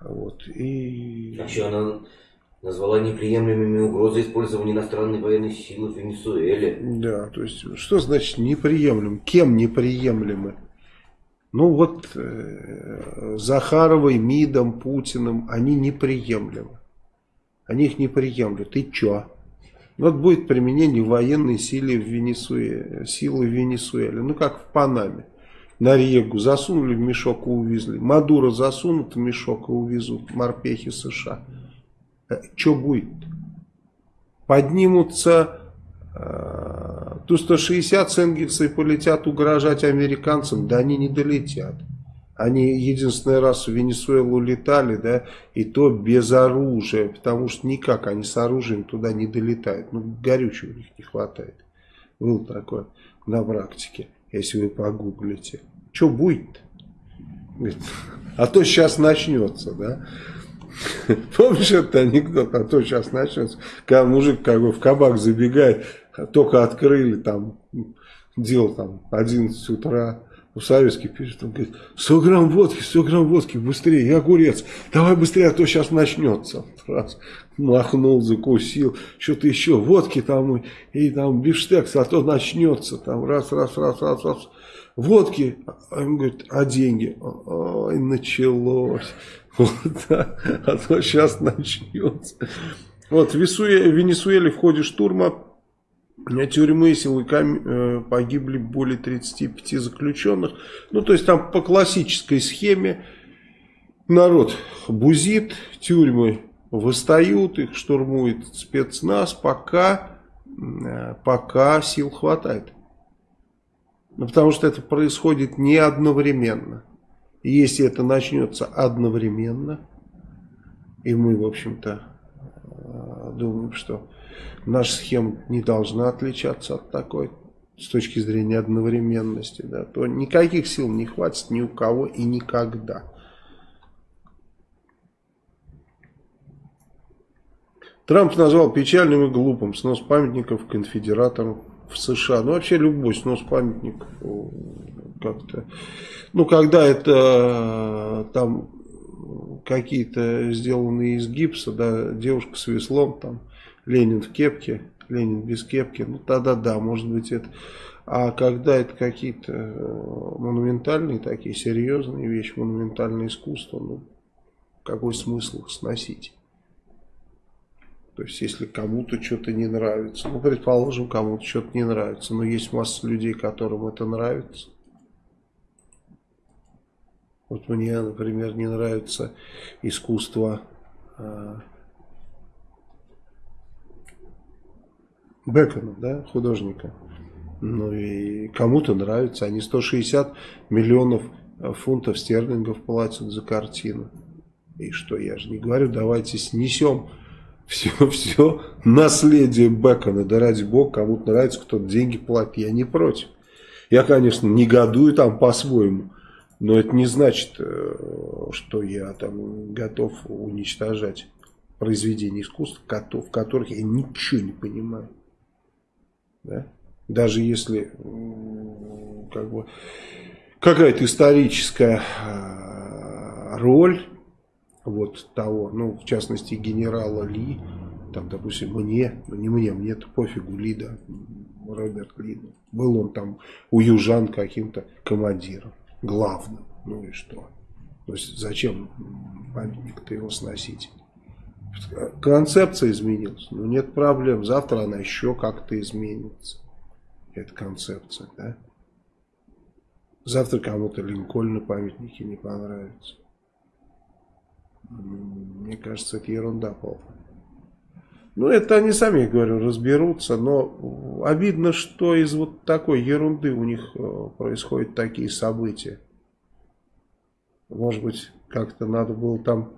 Вот. И... А еще она назвала неприемлемыми угрозы использования иностранной военной силы в Венесуэле. Да, то есть, что значит неприемлем? Кем неприемлемы? Ну вот э, Захаровой, МИДом, Путиным, они неприемлемы. Они их не приемлют. И чё? Вот будет применение военной силы в Венесуэле, силы в Венесуэле, ну как в Панаме. Нарегу засунули в мешок и увезли. Мадуро засунут в мешок и увезут морпехи США. Э, Что будет? Поднимутся э, Ту-160 с полетят угрожать американцам, да они не долетят. Они единственный раз в Венесуэлу летали, да, и то без оружия, потому что никак они с оружием туда не долетают. Ну, горючего у них не хватает. Было такое на практике, если вы погуглите. Что будет? А то сейчас начнется, да. Помнишь этот анекдот, а то сейчас начнется, когда мужик как бы в кабак забегает, только открыли, там, делал там 11 утра, у Советский пишет, он говорит, 100 грамм водки, 100 грамм водки, быстрее, я огурец, давай быстрее, а то сейчас начнется. Раз, махнул, закусил, что-то еще, водки там, и, и там бифштекс, а то начнется, там, раз, раз, раз, раз, раз, водки, а он говорит, а деньги? Ой, началось, вот, да, а то сейчас начнется. Вот, в Венесуэле в ходе штурма тюрьмы силовиками э, погибли более 35 заключенных. Ну, то есть там по классической схеме народ бузит, тюрьмы восстают, их штурмует спецназ, пока, э, пока сил хватает. Ну, потому что это происходит не одновременно. И если это начнется одновременно, и мы, в общем-то, э, думаем, что наша схема не должна отличаться от такой с точки зрения одновременности, да, то никаких сил не хватит ни у кого и никогда. Трамп назвал печальным и глупым снос памятников конфедераторам в США. Ну, вообще любой снос памятников как-то... Ну, когда это там какие-то сделанные из гипса, да, девушка с веслом там Ленин в кепке, Ленин без кепки, ну тогда да, может быть это А когда это какие-то э, монументальные такие, серьезные вещи, монументальное искусство, ну, какой смысл их сносить? То есть, если кому-то что-то не нравится, ну, предположим, кому-то что-то не нравится, но есть масса людей, которым это нравится. Вот мне, например, не нравится искусство Бекона, да, художника. Ну и кому-то нравится. Они 160 миллионов фунтов стерлингов платят за картину. И что, я же не говорю, давайте снесем все, все наследие Бекона. Да ради бога, кому-то нравится, кто-то деньги платит. Я не против. Я, конечно, негодую там по-своему. Но это не значит, э, что я там готов уничтожать произведения искусства, в которых я ничего не понимаю. Да? Даже если как бы какая-то историческая а, роль вот того, ну, в частности, генерала Ли, там, допустим, мне, ну, не мне, мне это пофигу, Ли, да, Роберт Ли, был он там у южан каким-то командиром, главным, ну и что? То есть, зачем памятник-то его сносить? Концепция изменилась, но нет проблем. Завтра она еще как-то изменится. Эта концепция, да? Завтра кому-то Линкольн памятники не понравится. Мне кажется, это ерунда полная. Ну, это они сами, говорю, разберутся, но обидно, что из вот такой ерунды у них э, происходят такие события. Может быть, как-то надо было там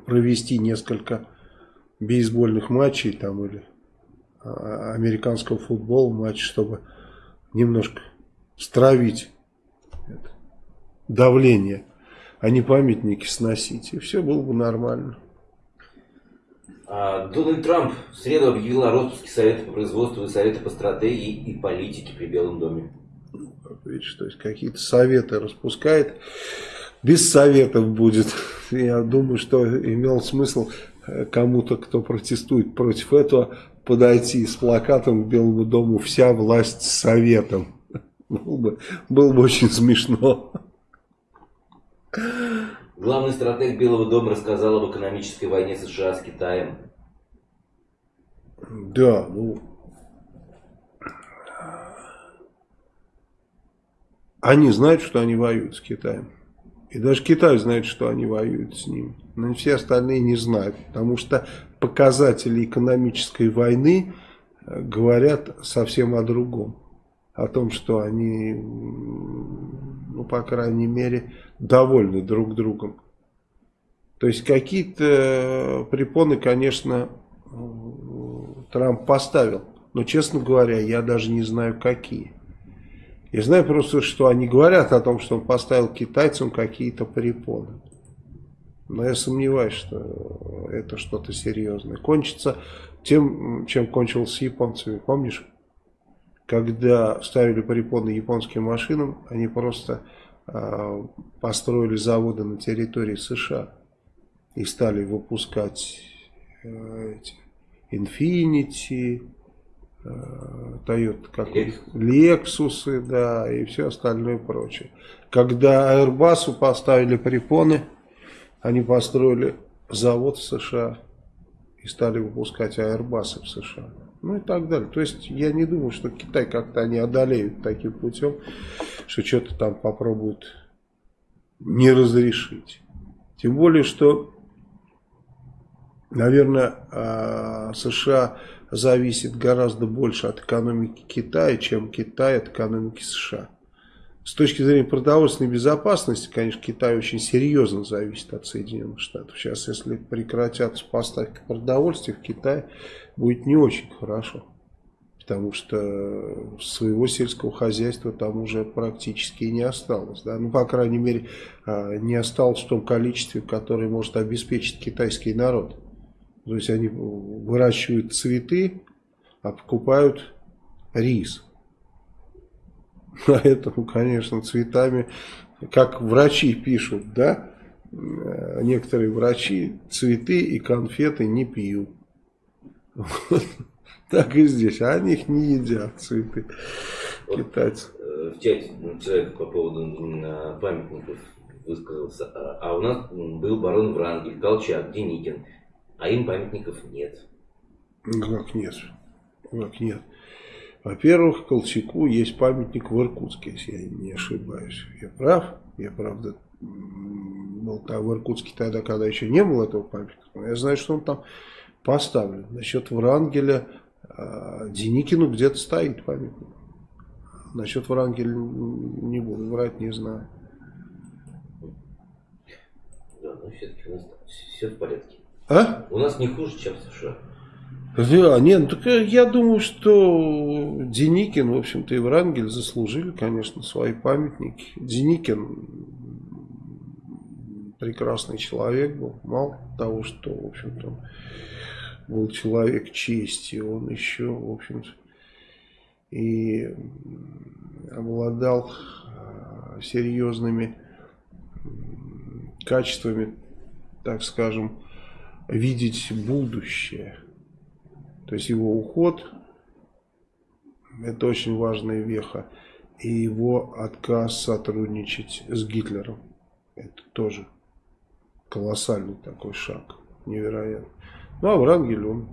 провести несколько бейсбольных матчей там или а, американского футбола матч, чтобы немножко стравить это, давление, а не памятники сносить. И все было бы нормально. А, Дональд Трамп в среду объявил о распуске Совета по производству и Совета по стратегии и политике при Белом доме. Видишь, то есть какие-то советы распускает без советов будет. Я думаю, что имел смысл э, кому-то, кто протестует против этого, подойти с плакатом к Белому дому «Вся власть с советом». Было бы, было бы очень смешно. Главный стратег Белого дома рассказал об экономической войне США с Китаем. Да, ну... Они знают, что они воюют с Китаем. И даже Китай знает, что они воюют с ним. Но все остальные не знают. Потому что показатели экономической войны э, говорят совсем о другом. О том, что они, ну, по крайней мере, довольны друг другом. То есть какие-то препоны, конечно, Трамп поставил. Но, честно говоря, я даже не знаю, какие. Я знаю просто, что они говорят о том, что он поставил китайцам какие-то препоны. Но я сомневаюсь, что это что-то серьезное. Кончится тем, чем кончилось с японцами. Помнишь, когда ставили препоны японским машинам, они просто э, построили заводы на территории США и стали выпускать э, эти Infinity, Toyota, как Lexus, да, и все остальное прочее. Когда Airbus поставили препоны, они построили завод в США и стали выпускать Airbus в США. Ну и так далее. То есть я не думаю, что Китай как-то они одолеют таким путем, что что-то там попробуют не разрешить. Тем более, что, наверное, а, США зависит гораздо больше от экономики Китая, чем Китай от экономики США. С точки зрения продовольственной безопасности, конечно, Китай очень серьезно зависит от Соединенных Штатов. Сейчас, если прекратятся поставки продовольствия в Китай, будет не очень хорошо. Потому что своего сельского хозяйства там уже практически не осталось. Да? Ну, по крайней мере, а, не осталось в том количестве, которое может обеспечить китайский народ. То есть они выращивают цветы, а покупают рис. Поэтому, конечно, цветами, как врачи пишут, да, некоторые врачи цветы и конфеты не пьют. Так и здесь. А они их не едят, цветы вот, китайцы. Э, в чате человек по поводу памятников высказался. А, а у нас был барон Врангель, Колчак, Деникин. А им памятников нет. Как нет? Как нет? Во-первых, Колчаку есть памятник в Иркутске, если я не ошибаюсь. Я прав? Я, правда, был там в Иркутске тогда, когда еще не было этого памятника. Но я знаю, что он там поставлен. Насчет Врангеля э, Деникину где-то стоит памятник. Насчет Врангеля не буду врать, не знаю. Да, но все-таки у нас все в порядке. А? У нас не хуже, чем в США. Да, нет, ну, так я думаю, что Деникин, в общем-то, и Врангель заслужили, конечно, свои памятники. Деникин прекрасный человек был, мало того, что, в общем-то, был человек чести, он еще, в общем-то, и обладал а, серьезными качествами, так скажем, видеть будущее. То есть его уход это очень важная веха. И его отказ сотрудничать с Гитлером. Это тоже колоссальный такой шаг. Невероятно. Ну а Врангель, он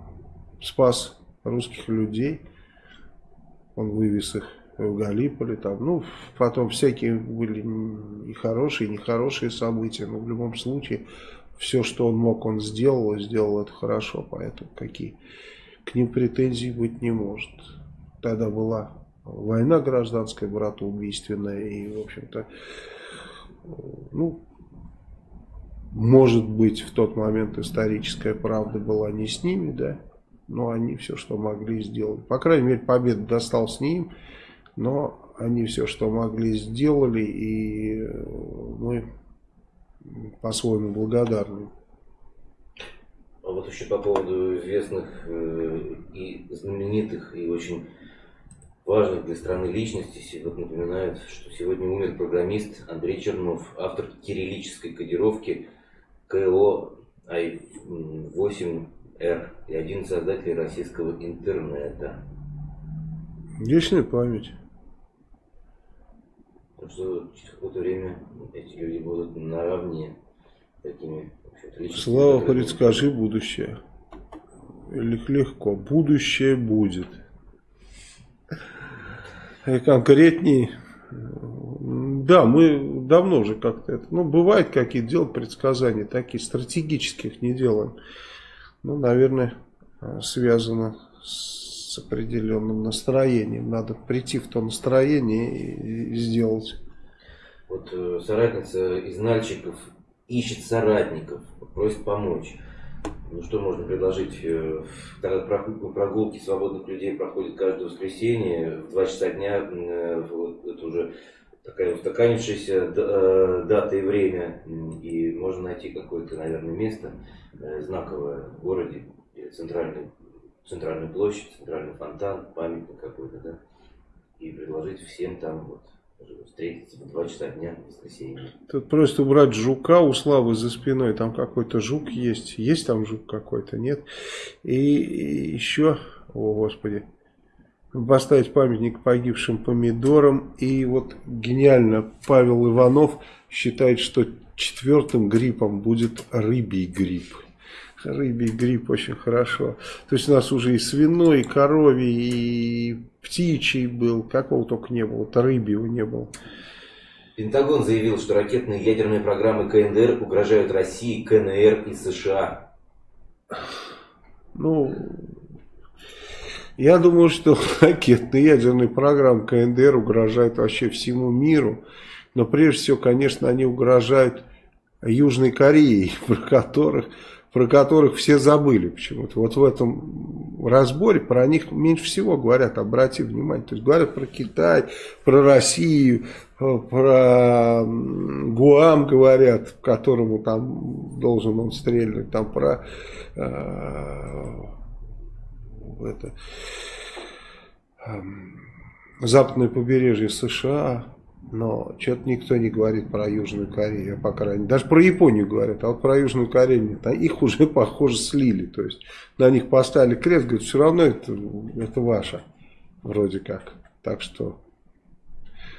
спас русских людей. Он вывез их в Галиполи. Там, ну, потом всякие были и хорошие, и нехорошие события. Но в любом случае, все, что он мог, он сделал. И сделал это хорошо. Поэтому какие к ним претензий быть не может. Тогда была война гражданская, братоубийственная. И, в общем-то, ну, может быть, в тот момент историческая правда была не с ними, да, но они все, что могли, сделали. По крайней мере, победа досталась не им, но они все, что могли, сделали, и мы по-своему благодарны. А вот еще по поводу известных э, и знаменитых, и очень важных для страны личностей. Вот напоминают, что сегодня умер программист Андрей Чернов, автор кириллической кодировки КО Ай-8Р и один из создателей российского интернета. Вечная память. Что через какое-то время эти люди будут наравне такими Слава, предскажи будущее. Легко. Будущее будет. И конкретней да, мы давно уже как-то это... Ну, бывает какие-то делать предсказания, такие стратегических не делаем. Ну, наверное, связано с определенным настроением. Надо прийти в то настроение и, и сделать. Вот э, соратница из Нальчиков ищет соратников, просит помочь. Ну что можно предложить? Э, прогулки свободных людей проходят каждое воскресенье в 2 часа дня. Э, вот это уже такая устаканившаяся э, дата и время, и можно найти какое-то, наверное, место знаковое в городе, центральный, центральную площадь, центральный фонтан, памятник какой-то, да, и предложить всем там вот встретиться в 2 часа дня в воскресенье. Тут просто убрать жука у Славы за спиной, там какой-то жук есть, есть там жук какой-то, нет, и, еще, о господи, поставить памятник погибшим помидорам. И вот гениально Павел Иванов считает, что четвертым гриппом будет рыбий грипп. Рыбий грипп очень хорошо. То есть у нас уже и свиной, и коровий, и птичий был. Какого только не было. Вот рыбьего не было. Пентагон заявил, что ракетные ядерные программы КНДР угрожают России, КНР и США. Ну, я думаю, что ракетные ядерные программы КНДР угрожают вообще всему миру. Но прежде всего, конечно, они угрожают Южной Корее, про которых, про которых все забыли почему-то. Вот в этом разборе про них меньше всего говорят, обрати внимание. То есть говорят про Китай, про Россию, про Гуам говорят, которому там должен он стрельнуть, там про э, это, эм, западное побережье США, Но что-то никто не говорит про Южную Корею, по крайней мере. Даже про Японию говорят, а вот про Южную Корею нет. А их уже, похоже, слили. То есть на них поставили крест, говорят, все равно это, это ваше. Вроде как. Так что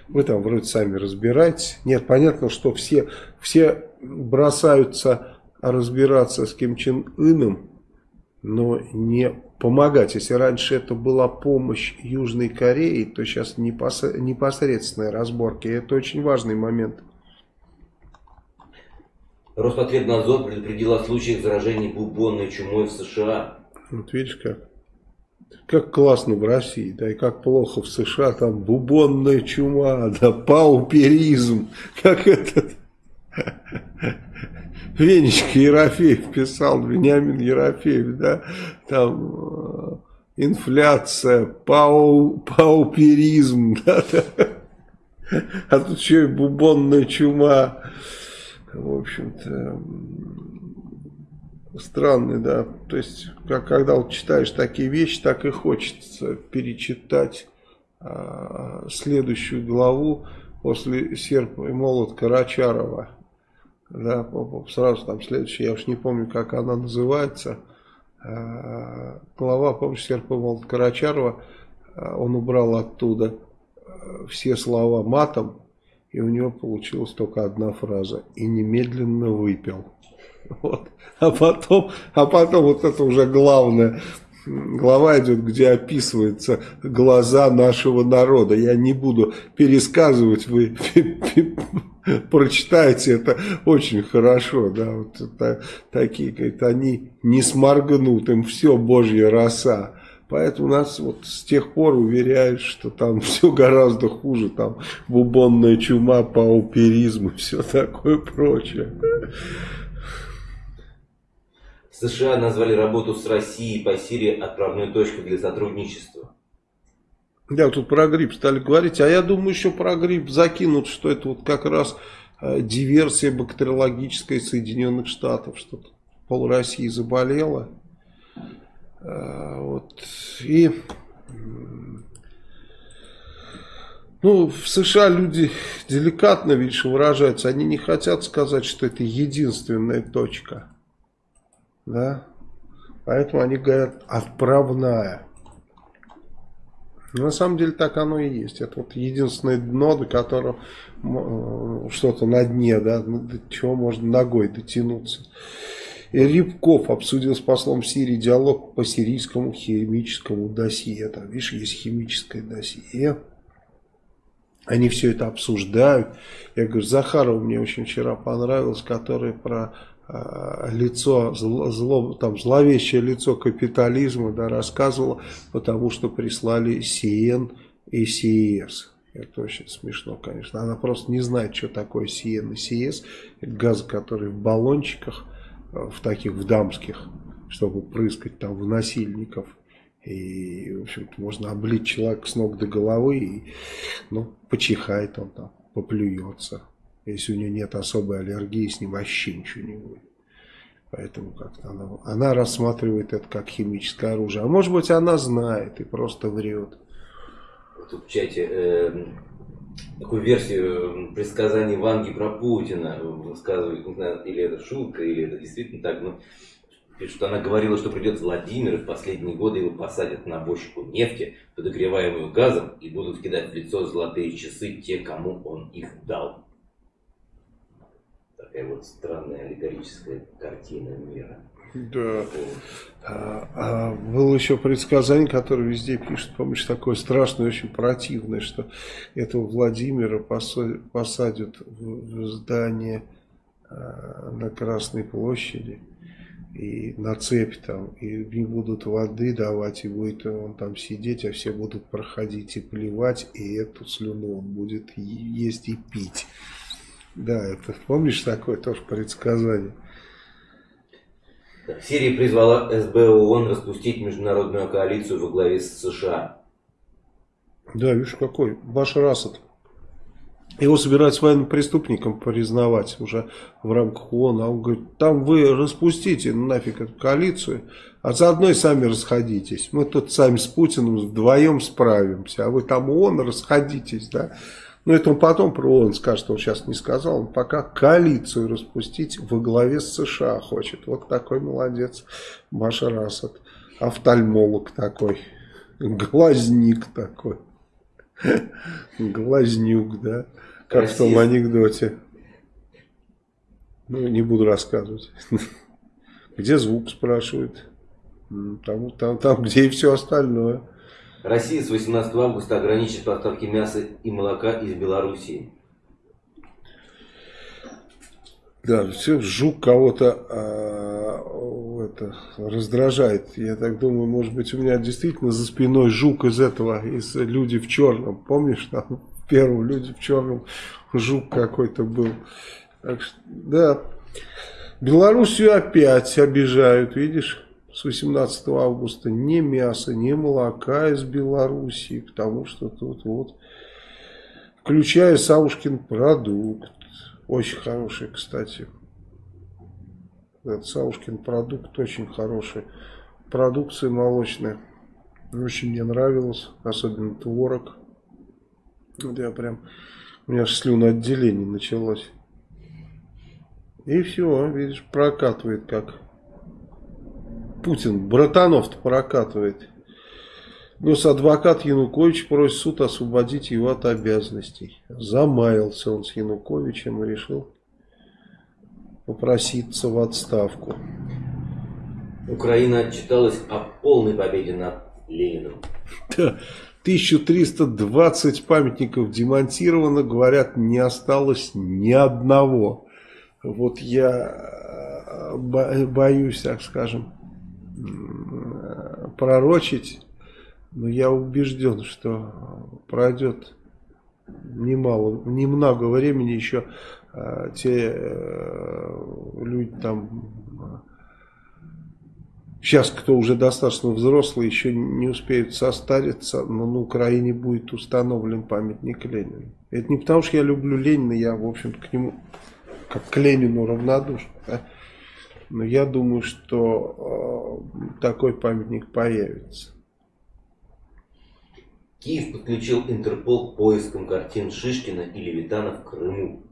вы там вроде сами разбираетесь. Нет, понятно, что все, все бросаются разбираться с Ким Чен Ыном, но не помогать. Если раньше это была помощь Южной Корее, то сейчас непосредственные разборки. Это очень важный момент. Роспотребнадзор предупредил о случаях заражения бубонной чумой в США. Вот видишь как. Как классно в России, да, и как плохо в США, там бубонная чума, да, пауперизм, как этот Венечка Ерофеев писал, Вениамин Ерофеев, да, там э, инфляция, пау, пауперизм, да, да, а тут еще и бубонная чума, в общем-то, странный, да, то есть, как, когда вот читаешь такие вещи, так и хочется перечитать а, следующую главу после «Серп и молот» Карачарова, да, сразу там следующая, я уж не помню, как она называется, а, глава, помнишь, Серпа Карачарова, а, он убрал оттуда а, все слова матом, и у него получилась только одна фраза, и немедленно выпил. Вот. А потом, а потом вот это уже главное, глава идет, где описываются глаза нашего народа. Я не буду пересказывать, вы прочитайте это очень хорошо. Да, вот это, такие, говорит, они не сморгнут, им все божья роса. Поэтому нас вот с тех пор уверяют, что там все гораздо хуже, там бубонная чума, пауперизм и все такое прочее. США назвали работу с Россией по Сирии отправной точкой для сотрудничества. Да, тут про грипп стали говорить, а я думаю, еще про грипп закинут, что это вот как раз э, диверсия бактериологическая Соединенных Штатов, что пол России заболела. Э, вот. И ну, в США люди деликатно, видишь, выражаются. Они не хотят сказать, что это единственная точка. Да? Поэтому они говорят отправная. На самом деле так оно и есть. Это вот единственное дно, до которого э, что-то на дне, да, до чего можно ногой дотянуться. И Рябков обсудил с послом Сирии диалог по сирийскому химическому досье. Там, видишь, есть химическое досье. Они все это обсуждают. Я говорю, Захарова мне очень вчера понравилось, который про Э, лицо, зло, зло, там, зловещее лицо капитализма да, рассказывала, потому что прислали СИЕН и СИЕС. Это очень смешно, конечно. Она просто не знает, что такое СИЕН и СИЕС. Это газы, которые в баллончиках, э, в таких, в дамских, чтобы прыскать там в насильников. И, в общем-то, можно облить человека с ног до головы, и, ну, почихает он там, поплюется. Если у нее нет особой аллергии, с ним вообще ничего не будет. Поэтому как-то она, она рассматривает это как химическое оружие. А может быть она знает и просто врет. Тут в чате э, такую версию предсказаний Ванги про Путина высказывают, не знаю, или это шутка, или это действительно так, но пишут, что она говорила, что придет Владимир, и в последние годы его посадят на бочку нефти, подогреваемую газом, и будут кидать в лицо золотые часы те, кому он их дал такая вот странная аллегорическая картина мира. Да. А, а было еще предсказание, которое везде пишут, помнишь, такое страшное, очень противное, что этого Владимира посадят в здание а, на Красной площади и на цепь там, и не будут воды давать, и будет он там сидеть, а все будут проходить и плевать, и эту слюну он будет есть и пить. Да, это помнишь такое тоже предсказание? Сирия призвала СБ ООН распустить международную коалицию во главе с США. Да, видишь, какой Башар Асад. Его собираются военным преступником признавать уже в рамках ООН. А он говорит, там вы распустите нафиг эту коалицию, а заодно и сами расходитесь. Мы тут сами с Путиным вдвоем справимся, а вы там ООН расходитесь, да. Но это он потом про ООН скажет, он сейчас не сказал. Он пока коалицию распустить во главе с США хочет. Вот такой молодец Башар Асад. Офтальмолог такой. Глазник такой. Глазнюк, да. Как в том анекдоте. Ну, не буду рассказывать. Где звук, спрашивают. Там, там, там, где и все остальное. Россия с 18 августа ограничит поставки мяса и молока из Белоруссии. Да, все, жук кого-то а, это, раздражает. Я так думаю, может быть, у меня действительно за спиной жук из этого, из «Люди в черном». Помнишь, там в первом «Люди в черном» жук какой-то был. Так что, да, Белоруссию опять обижают, видишь? с 18 августа ни мяса, ни молока из Белоруссии, потому что тут вот, включая Саушкин продукт, очень хороший, кстати. Этот Саушкин продукт очень хороший. Продукция молочная. Очень мне нравилось, особенно творог. Вот я прям, у меня слюноотделение началось. И все, видишь, прокатывает как Путин братанов-то прокатывает. Госадвокат Янукович просит суд освободить его от обязанностей. Замаялся он с Януковичем и решил попроситься в отставку. Украина отчиталась о полной победе над Лениным. Да, 1320 памятников демонтировано, говорят, не осталось ни одного. Вот я э, боюсь, так скажем, пророчить, но я убежден, что пройдет немало, немного времени еще а, те а, люди там, сейчас кто уже достаточно взрослый, еще не успеют состариться, но на Украине будет установлен памятник Ленину. Это не потому, что я люблю Ленина, я, в общем-то, к нему, как к Ленину равнодушен. Да? Но я думаю, что э, такой памятник появится. Киев подключил Интерпол к поискам картин Шишкина и Левитана в Крыму.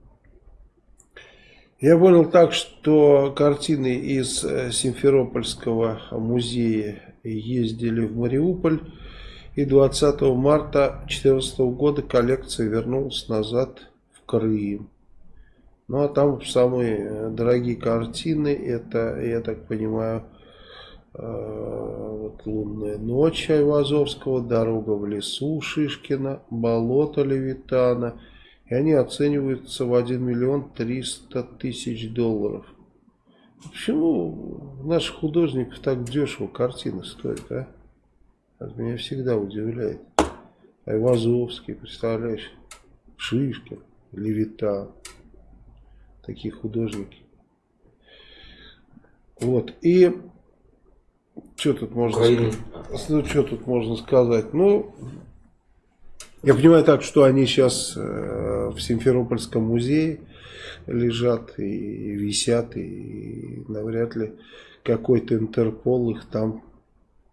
Я понял так, что картины из э, Симферопольского музея ездили в Мариуполь. И 20 марта 2014 года коллекция вернулась назад в Крым. Ну а там самые э, дорогие картины, это, я так понимаю, вот «Лунная ночь» Айвазовского, «Дорога в лесу» Шишкина, «Болото» Левитана. И они оцениваются в 1 миллион 300 тысяч долларов. Почему наших художников так дешево картины стоят, а? Это меня всегда удивляет. Айвазовский, представляешь, Шишкин, Левитан такие художники. Вот. И что тут можно сказать? Ну, что тут можно сказать? Ну, я понимаю так, что они сейчас э, в Симферопольском музее лежат и висят, и навряд ли какой-то Интерпол их там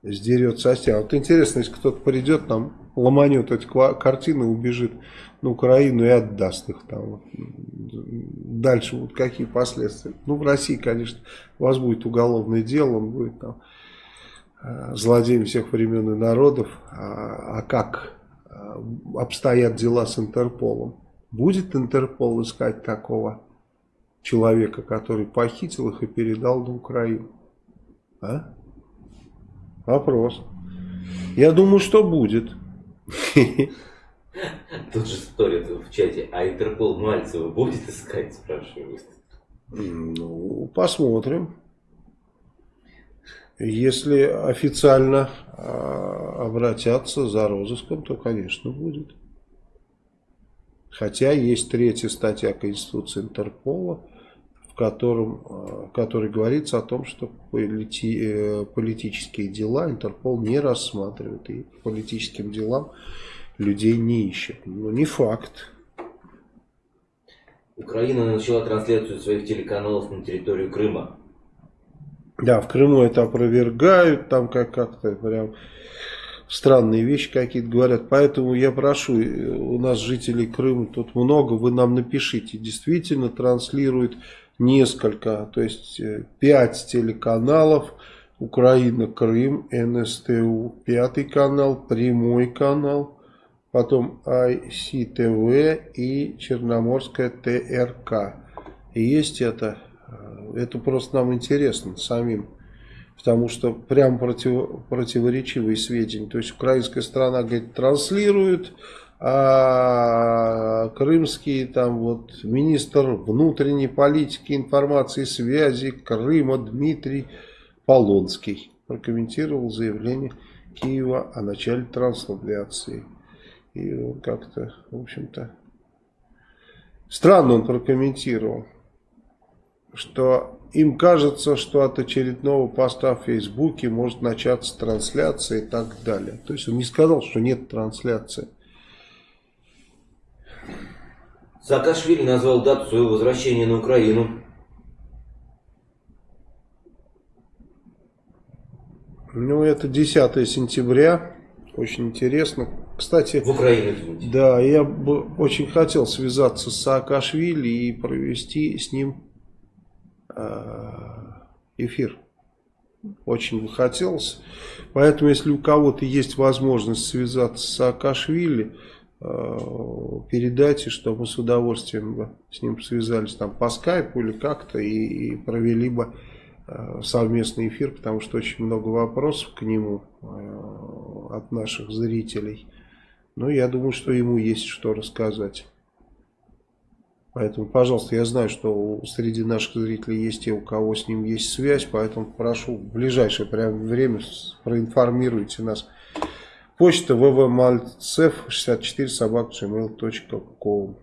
сдерет со стен. Вот интересно, если кто-то придет, там ломанет эти картины, убежит на Украину и отдаст их там. Дальше вот какие последствия. Ну, в России, конечно, у вас будет уголовное дело, он будет там злодеем всех времен и народов. А, а как э, обстоят дела с Интерполом? Будет Интерпол искать такого человека, который похитил их и передал на Украину? А? Вопрос. Я думаю, что будет. Тут же спорят в чате, а Интерпол Мальцева будет искать, спрашивают. Ну, посмотрим. Если официально а, обратятся за розыском, то, конечно, будет. Хотя есть третья статья Конституции Интерпола, в котором, а, которой говорится о том, что полити, э, политические дела Интерпол не рассматривает. И по политическим делам людей не ищет. Но не факт. Украина начала трансляцию своих телеканалов на территорию Крыма. Да, в Крыму это опровергают, там как- как-то прям странные вещи какие-то говорят. Поэтому я прошу, у нас жителей Крыма тут много, вы нам напишите. Действительно транслирует несколько, то есть э, пять телеканалов, Украина, Крым, НСТУ, пятый канал, прямой канал, потом ICTV и Черноморская ТРК. Есть это, э, это просто нам интересно самим потому что прям против, противоречивые сведения. То есть украинская страна говорит, транслирует, а крымский там вот министр внутренней политики, информации связи Крыма Дмитрий Полонский прокомментировал заявление Киева о начале трансляции. И он как-то, в общем-то, странно он прокомментировал, что им кажется, что от очередного поста в Фейсбуке может начаться трансляция и так далее. То есть он не сказал, что нет трансляции. Саакашвили назвал дату своего возвращения на Украину. Ну, это 10 сентября. Очень интересно. Кстати, в извините. Да, я бы очень хотел связаться с Саакашвили и провести с ним эфир. Очень бы хотелось. Поэтому, если у кого-то есть возможность связаться с Саакашвили, э, передайте, что мы с удовольствием бы с ним связались там по скайпу или как-то и, и провели бы э, совместный эфир, потому что очень много вопросов к нему от наших зрителей. Но я думаю, что ему есть что рассказать. Поэтому, пожалуйста, я знаю, что среди наших зрителей есть те, у кого с ним есть связь, поэтому прошу в ближайшее время проинформируйте нас. Почта vvmalcev64 собак.gmail.com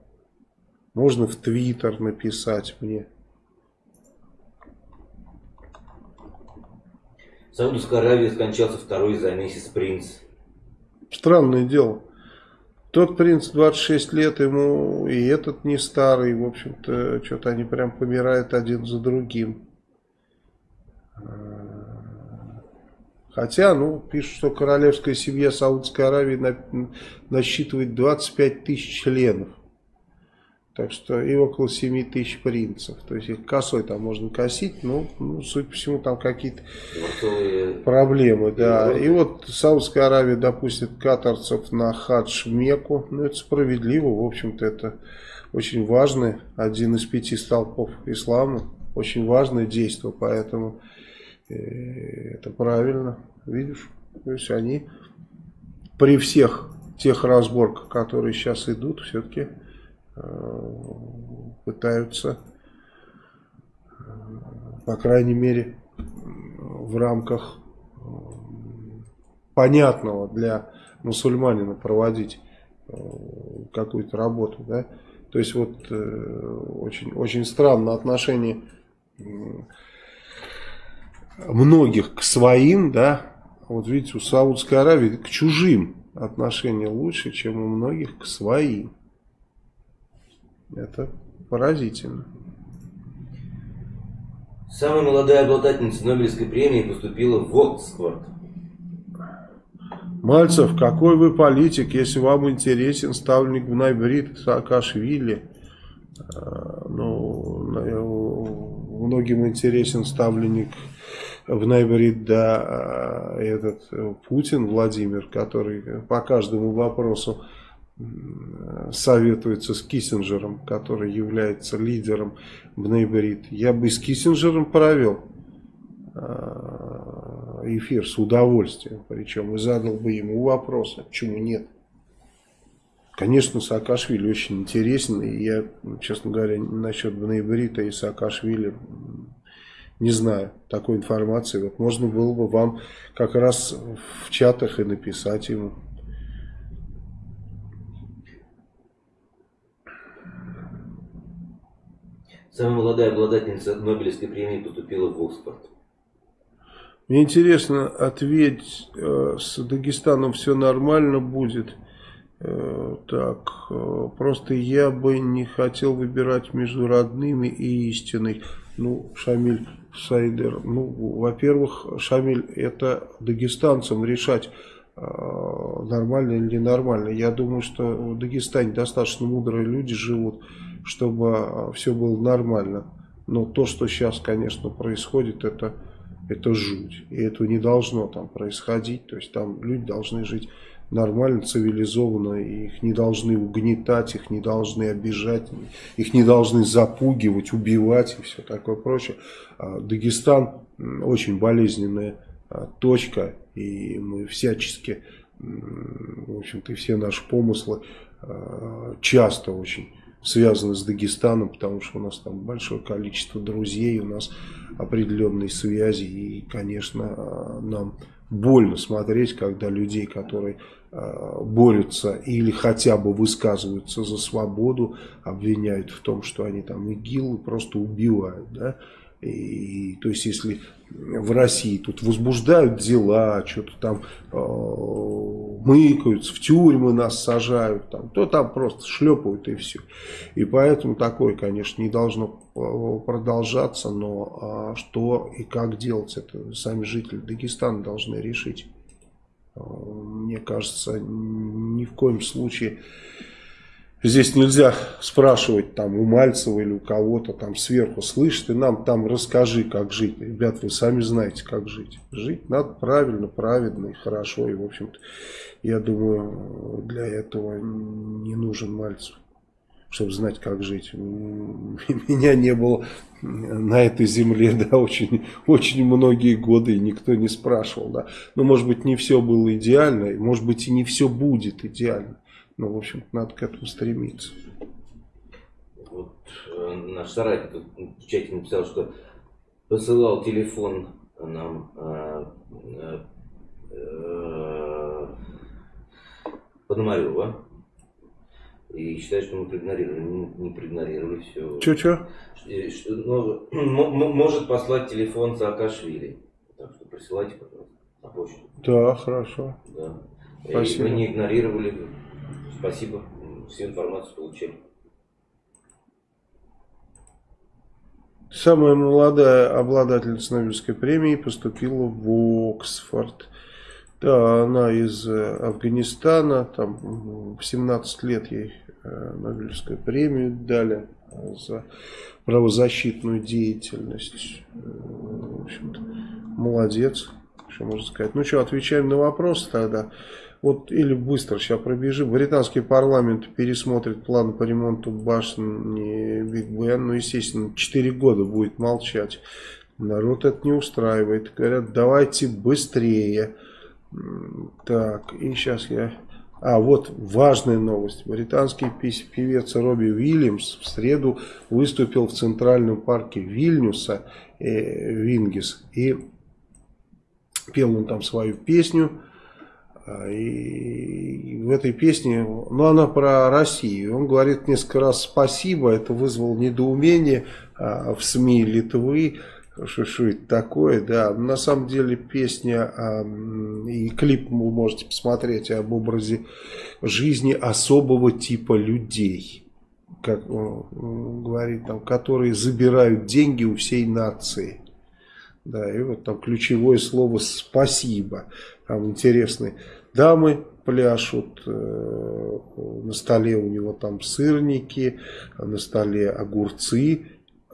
Можно в Твиттер написать мне. В Саудовской Аравии скончался второй за месяц принц. Странное дело. Тот принц 26 лет, ему и этот не старый, в общем-то, что-то они прям помирают один за другим. Хотя, ну, пишут, что королевская семья Саудовской Аравии насчитывает 25 тысяч членов. Так что и около 7 тысяч принцев. То есть их косой там можно косить, но, ну, судя по всему, там какие-то проблемы. Да. И вот Саудская Аравия допустит катарцев на хадж Мекку. Ну, это справедливо. В общем-то, это очень важный, один из пяти столпов ислама. Очень важное действие, поэтому э, это правильно. Видишь? То есть они при всех тех разборках, которые сейчас идут, все-таки пытаются, э, по крайней мере, в рамках э, понятного для мусульманина проводить какую-то работу, да, то есть вот очень, очень странно отношение многих к своим, да, вот видите, у Саудской Аравии к чужим отношение лучше, чем у многих к своим. Это поразительно. Самая молодая обладательница Нобелевской премии поступила в Оксфорд. Мальцев, какой вы политик, если вам интересен ставленник в Найбрид Саакашвили? А, ну, многим интересен ставленник в Найбрид, да, а, этот Путин Владимир, который по каждому вопросу советуется с Киссинджером, который является лидером Бнейберит. Я бы с Киссинджером провел а, эфир с удовольствием, причем и задал бы ему вопросы, почему нет. Конечно, Саакашвили очень интересен, и я, честно говоря, насчет Бнейбрита и Саакашвили не знаю такой информации. Вот можно было бы вам как раз в чатах и написать ему. Самая молодая обладательница Нобелевской премии поступила в Оксфорд. Мне интересно, ответь, э, с Дагестаном все нормально будет? Э, так, э, просто я бы не хотел выбирать между родными и истиной. Ну, Шамиль Сайдер, ну, во-первых, Шамиль, это дагестанцам решать, нормально или ненормально. Я думаю, что в Дагестане достаточно мудрые люди живут, чтобы все было нормально. Но то, что сейчас, конечно, происходит, это, это жуть. И это не должно там происходить. То есть там люди должны жить нормально, цивилизованно, их не должны угнетать, их не должны обижать, их не должны запугивать, убивать и все такое прочее. А Дагестан очень болезненная а, точка, и мы всячески, в общем-то, все наши помыслы а, часто очень связаны с Дагестаном, потому что у нас там большое количество друзей, у нас определенные связи, и, конечно, нам больно смотреть, когда людей, которые э, борются или хотя бы высказываются за свободу, обвиняют в том, что они там ИГИЛ просто убивают, да, и, то есть, если в России тут возбуждают дела, что-то там э, мыкаются, в тюрьмы нас сажают, там, то там просто шлепают и все. И поэтому такое, конечно, не должно продолжаться, но а что и как делать, это сами жители Дагестана должны решить. Э, мне кажется, ни в коем случае Здесь нельзя спрашивать там у Мальцева или у кого-то там сверху, слышь, ты нам там расскажи, как жить. Ребят, вы сами знаете, как жить. Жить надо правильно, праведно и хорошо. И, в общем-то, я думаю, для этого не нужен Мальцев, чтобы знать, как жить. Меня не было на этой земле, да, очень, очень многие годы, и никто не спрашивал, да. Но, может быть, не все было идеально, может быть, и не все будет идеально. Ну, в общем надо к этому стремиться. Вот э, наш соратник в чате написал, что посылал телефон нам э, э, Пономарева. И считает, что мы проигнорировали. Не, не проигнорировали все. Че-че? Ну, может послать телефон Саакашвили. Так что присылайте, пожалуйста, на почту. Да, хорошо. Да. Спасибо. И мы не игнорировали Спасибо, всю информацию получили. Самая молодая обладательница Нобелевской премии поступила в Оксфорд. Да, она из э, Афганистана, там в 17 лет ей э, Нобелевскую премию дали за правозащитную деятельность. Э, в общем-то, молодец, что можно сказать. Ну что, отвечаем на вопрос тогда. Вот или быстро сейчас пробежим. Британский парламент пересмотрит план по ремонту башни Биг Бен. Ну, естественно, 4 года будет молчать. Народ это не устраивает. Говорят, давайте быстрее. Так, и сейчас я... А, вот важная новость. Британский певец Робби Уильямс в среду выступил в Центральном парке Вильнюса, э, Вингис, и пел он там свою песню и в этой песне, ну она про Россию, он говорит несколько раз спасибо, это вызвало недоумение а, в СМИ Литвы, что, что это такое, да, на самом деле песня а, и клип вы можете посмотреть об образе жизни особого типа людей, как он говорит там, которые забирают деньги у всей нации. Да, и вот там ключевое слово «спасибо». Там интересные дамы пляшут, э, на столе у него там сырники, на столе огурцы,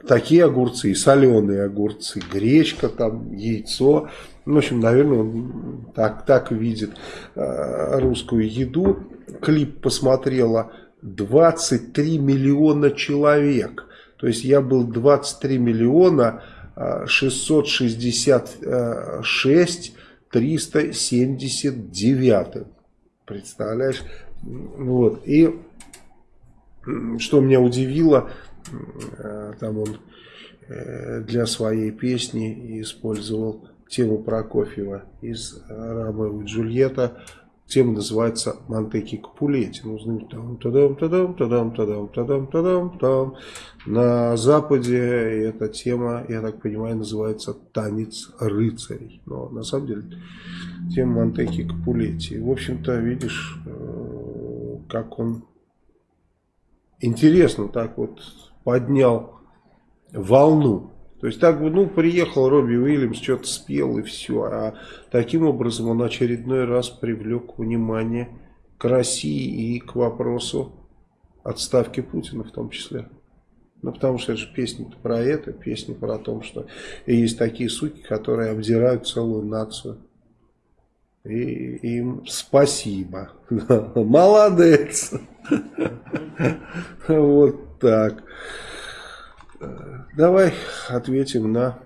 такие огурцы, соленые огурцы, гречка, там яйцо. В общем, наверное, он так, так видит э, русскую еду. Клип посмотрело 23 миллиона человек. То есть я был 23 миллиона 666 379. Представляешь? Вот. И что меня удивило, э, там он э, для своей песни использовал тему Прокофьева из Ромео и Джульетта Тема называется «Монтеки Капулетти». Ну, там, тадам, тадам, тадам, тадам, тадам, тадам, там. На Западе эта тема, я так понимаю, называется «Танец рыцарей». Но на самом деле тема Монтеки Капулетти. В общем-то, видишь, э, как он интересно так вот поднял волну То есть так бы, ну, приехал Робби Уильямс, что-то спел и все. А таким образом он очередной раз привлек внимание к России и к вопросу отставки Путина в том числе. Ну, потому что это же песня про это, песня про то, что есть такие суки, которые обдирают целую нацию. И им спасибо. Молодец. Вот так. Давай ответим на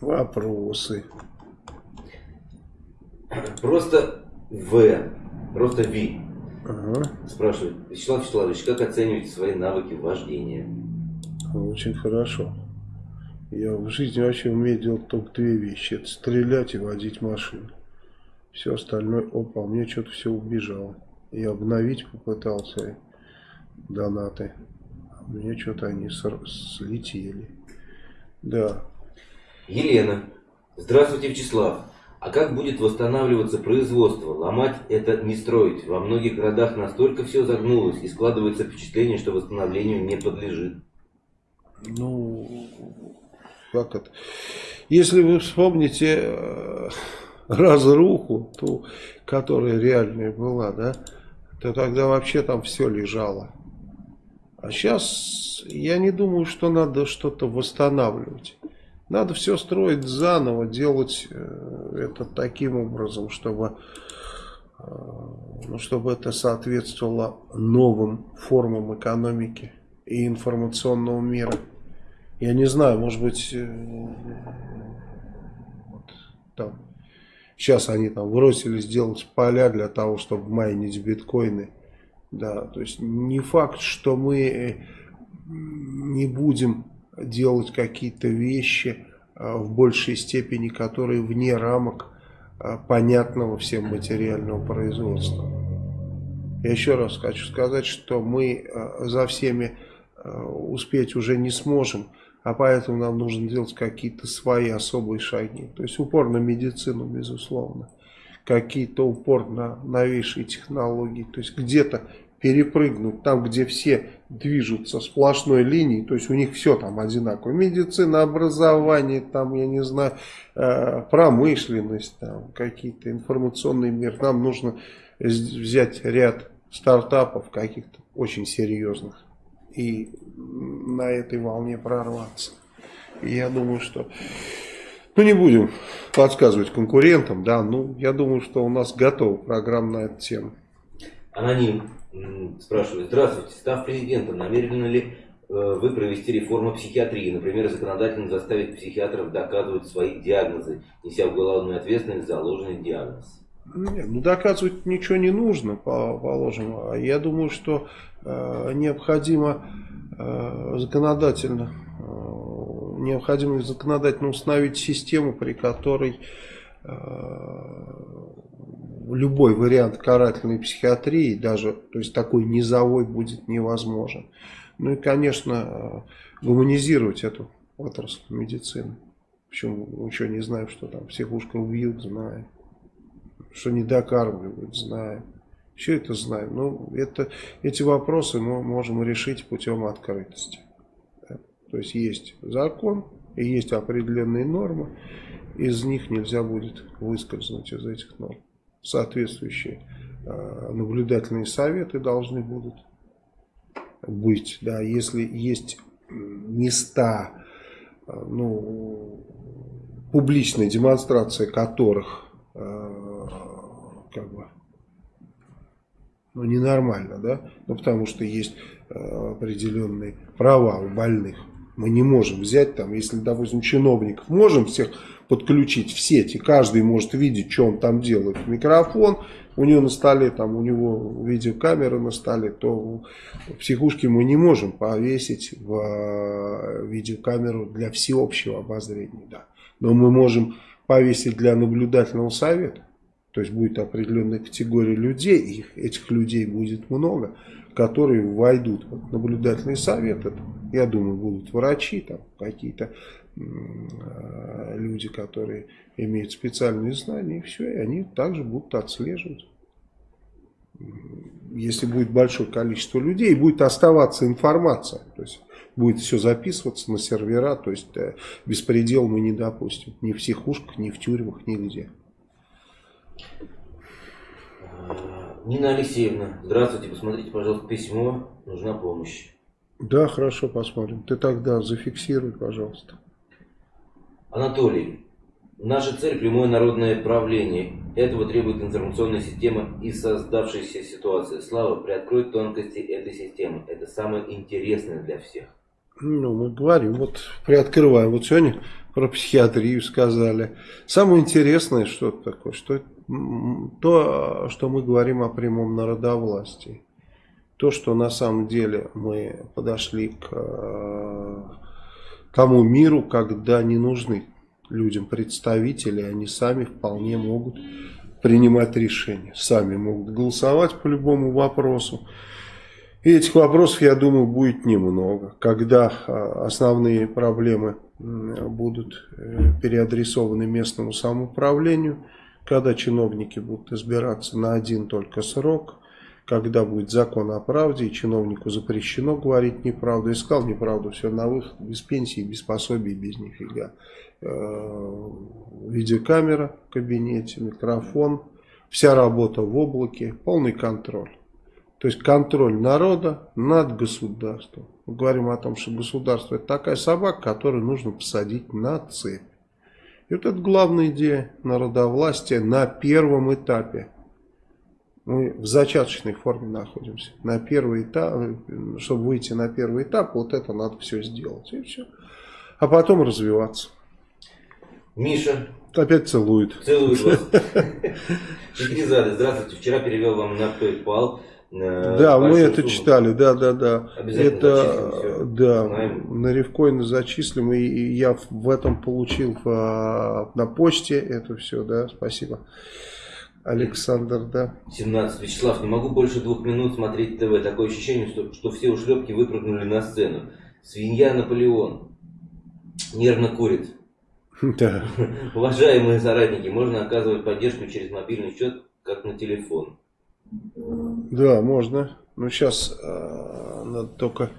вопросы. Просто В, просто Ви. Ага. Спрашивает, Вячеслав Вячеславович, как оцениваете свои навыки вождения? Очень хорошо. Я в жизни вообще умею делать только две вещи. Это стрелять и водить машину. Все остальное, опа, мне что-то все убежало. Я обновить попытался донаты. У меня что-то они слетели. Да. Елена. Здравствуйте, Вячеслав. А как будет восстанавливаться производство? Ломать это не строить. Во многих городах настолько все загнулось и складывается впечатление, что восстановлению не подлежит. Ну, как это? Если вы вспомните э, разруху, ту, которая реальная была, да, то тогда вообще там все лежало. А сейчас я не думаю, что надо что-то восстанавливать. Надо все строить заново, делать э, это таким образом, чтобы, э, ну, чтобы это соответствовало новым формам экономики и информационного мира. Я не знаю, может быть, э, вот, там, сейчас они там бросились делать поля для того, чтобы майнить биткоины. Да, то есть не факт, что мы не будем делать какие-то вещи а, в большей степени, которые вне рамок а, понятного всем материального производства. Я еще раз хочу сказать, что мы за всеми успеть уже не сможем, а поэтому нам нужно делать какие-то свои особые шаги. То есть упор на медицину, безусловно. Какие-то упор на новейшие технологии. То есть где-то перепрыгнуть там, где все движутся сплошной линией, то есть у них все там одинаково. Медицина, образование, там, я не знаю, э, промышленность, там, какие-то информационный мир. Нам нужно взять ряд стартапов каких-то очень серьезных и на этой волне прорваться. И я думаю, что... Ну, не будем подсказывать конкурентам, да, ну, я думаю, что у нас готова программа на эту тему. Аноним спрашивает, здравствуйте, став президентом, намерены ли э, вы провести реформу психиатрии, например, законодательно заставить психиатров доказывать свои диагнозы, неся уголовную ответственность за ложный диагноз? Нет, ну доказывать ничего не нужно, положим. А я думаю, что э, необходимо э, законодательно э, необходимо законодательно установить систему, при которой э, любой вариант карательной психиатрии, даже то есть такой низовой, будет невозможен. Ну и, конечно, э, гуманизировать эту отрасль медицины. Причем ничего не знаем, что там психушка убьют, знаем. Что не докармливают, знаем. Все это знаем. Но это, эти вопросы мы можем решить путем открытости. То есть есть закон и есть определенные нормы. Из них нельзя будет выскользнуть из этих норм соответствующие э, наблюдательные советы должны будут быть. Да, если есть места, э, ну, публичная демонстрация которых э, как бы ну, ненормально, да, ну, потому что есть определенные права у больных. Мы не можем взять там, если, допустим, чиновников можем всех подключить в сеть, и каждый может видеть, что он там делает. Микрофон, у него на столе, там у него видеокамера на столе, то в психушке мы не можем повесить в э, видеокамеру для всеобщего обозрения. Да. Но мы можем повесить для наблюдательного совета. То есть будет определенная категория людей, и этих людей будет много, которые войдут в наблюдательный совет. Это, я думаю, будут врачи, там какие-то Э, люди, которые имеют специальные знания, и все, и они также будут отслеживать. Если будет большое количество людей, будет оставаться информация. То есть будет все записываться на сервера, то есть э, беспредел мы не допустим. Ни в психушках, ни в тюрьмах, нигде. Нина Алексеевна, здравствуйте, посмотрите, пожалуйста, письмо, нужна помощь. Да, хорошо, посмотрим. Ты тогда зафиксируй, пожалуйста. Анатолий, наша цель – прямое народное правление. Этого требует информационная система и создавшаяся ситуация. Слава, приоткрой тонкости этой системы. Это самое интересное для всех. Ну, мы говорим, вот приоткрываем. Вот сегодня про психиатрию сказали. Самое интересное, что это такое, что то, что мы говорим о прямом народовластии. То, что на самом деле мы подошли к э, тому миру, когда не нужны людям представители, они сами вполне могут принимать решения, сами могут голосовать по любому вопросу. И этих вопросов, я думаю, будет немного. Когда а, основные проблемы будут э, переадресованы местному самоуправлению, когда чиновники будут избираться на один только срок, когда будет закон о правде, и чиновнику запрещено говорить неправду. Искал неправду, все на выход, без пенсии, без пособий, без нифига. Э, видеокамера в кабинете, микрофон, вся работа в облаке, полный контроль. То есть контроль народа над государством. Мы говорим о том, что государство это такая собака, которую нужно посадить на цепь. И вот это главная идея народовластия на первом этапе. Мы в зачаточной форме находимся. На первый этап, чтобы выйти на первый этап, вот это надо все сделать. И все. А потом развиваться. Миша. Опять целует. Целует вас. Шахризада, здравствуйте. Вчера перевел вам на PayPal да, мы это сумму. читали, да, да, да. Это, да, Знаем. на Ревкоина зачислим, и, и я в этом получил в, на почте это все, да, спасибо. Александр, да. 17. Вячеслав, не могу больше двух минут смотреть ТВ. Такое ощущение, что, что все ушлепки выпрыгнули на сцену. Свинья Наполеон. Нервно курит. Да. Уважаемые соратники, можно оказывать поддержку через мобильный счет, как на телефон. Да, можно. Ну, сейчас э, надо только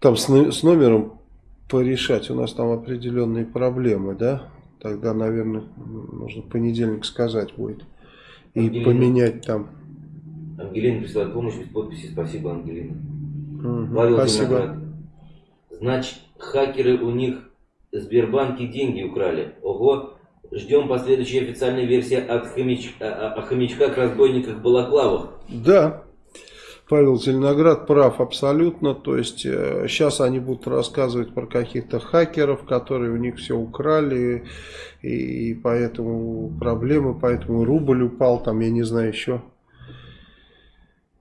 там с, с номером порешать. У нас там определенные проблемы, да? Тогда, наверное, нужно понедельник сказать будет. И Ангелина. поменять там. Ангелина присылает помощь без подписи. Спасибо, Ангелина. Угу, Павел спасибо. Виноград. Значит, хакеры у них Сбербанки деньги украли. Ого, Ждем последующей официальной версии от хомяч... о, хомячках, разбойниках, балаклавах. Да, Павел Зеленоград прав абсолютно. То есть э, сейчас они будут рассказывать про каких-то хакеров, которые у них все украли, и, и поэтому проблемы, поэтому рубль упал, там я не знаю еще.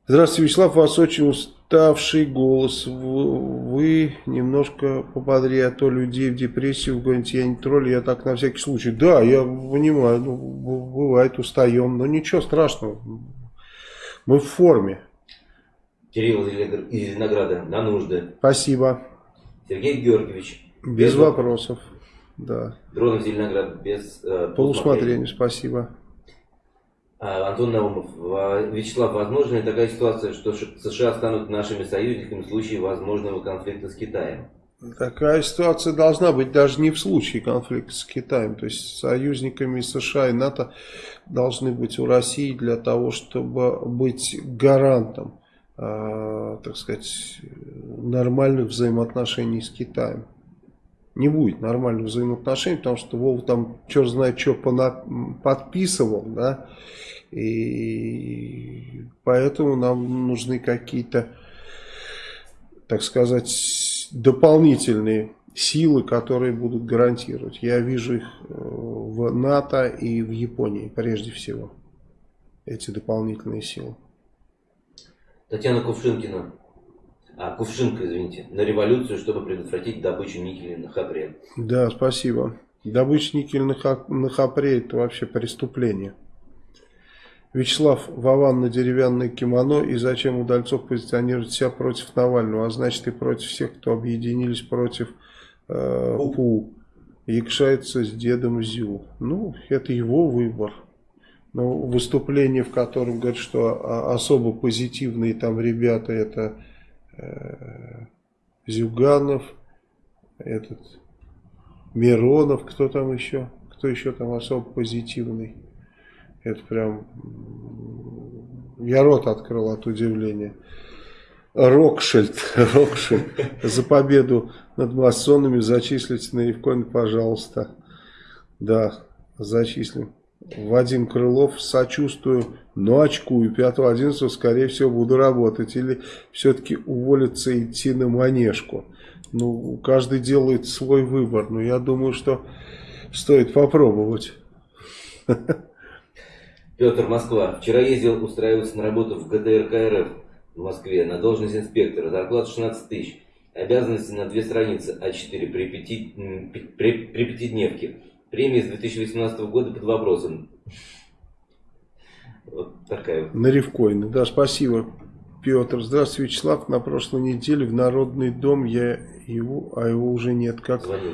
Здравствуйте, Вячеслав, вас очень уставший голос. Вы немножко пободрее, а то людей в депрессию вгоните. Я не тролль, я так на всякий случай. Да, я понимаю, ну, бывает устаем, но ничего страшного. Мы в форме. Кирилл из Зеленограда, на нужды. Спасибо. Сергей Георгиевич. Без, без вопросов. Да. Дронов Зеленоград без э, полусмотрения. Спасибо. А, Антон Наумов, Вячеслав, возможна ли такая ситуация, что США станут нашими союзниками в случае возможного конфликта с Китаем? Такая ситуация должна быть даже не в случае конфликта с Китаем. То есть союзниками США и НАТО должны быть у России для того, чтобы быть гарантом, э, так сказать, нормальных взаимоотношений с Китаем. Не будет нормальных взаимоотношений, потому что Вова там черт знает что подписывал, да, и поэтому нам нужны какие-то, так сказать, дополнительные силы, которые будут гарантировать. Я вижу их э, в НАТО и в Японии прежде всего. Эти дополнительные силы. Татьяна Кувшинкина. А, Кувшинка, извините. На революцию, чтобы предотвратить добычу никеля на Хапре. Да, спасибо. Добыча никеля на Хапре это вообще преступление. Вячеслав Вован на деревянное кимоно и зачем Удальцов позиционирует себя против Навального, а значит и против всех, кто объединились против э, ПУ. Якшается с дедом Зю. Ну, это его выбор. Но выступление, в котором говорят, что особо позитивные там ребята, это э, Зюганов, этот Миронов, кто там еще? Кто еще там особо позитивный? Это прям... Я рот открыл от удивления. Рокшильд, Рокшильд, за победу над масонами зачислите на Евкоин, пожалуйста. Да, зачислим. Вадим Крылов, сочувствую, но очкую. 5-11, скорее всего, буду работать. Или все-таки уволиться и идти на манежку. Ну, каждый делает свой выбор. Но я думаю, что стоит попробовать. Петр, Москва. Вчера ездил устраиваться на работу в ГТРК РФ в Москве на должность инспектора. Зарплата 16 тысяч. Обязанности на две страницы А4 при, пяти, при, при пятидневке. Премия с 2018 года под вопросом. Вот такая вот. На Ревкоины. Да, спасибо, Петр. Здравствуйте, Вячеслав. На прошлой неделе в Народный дом я его, а его уже нет. Как Звонил.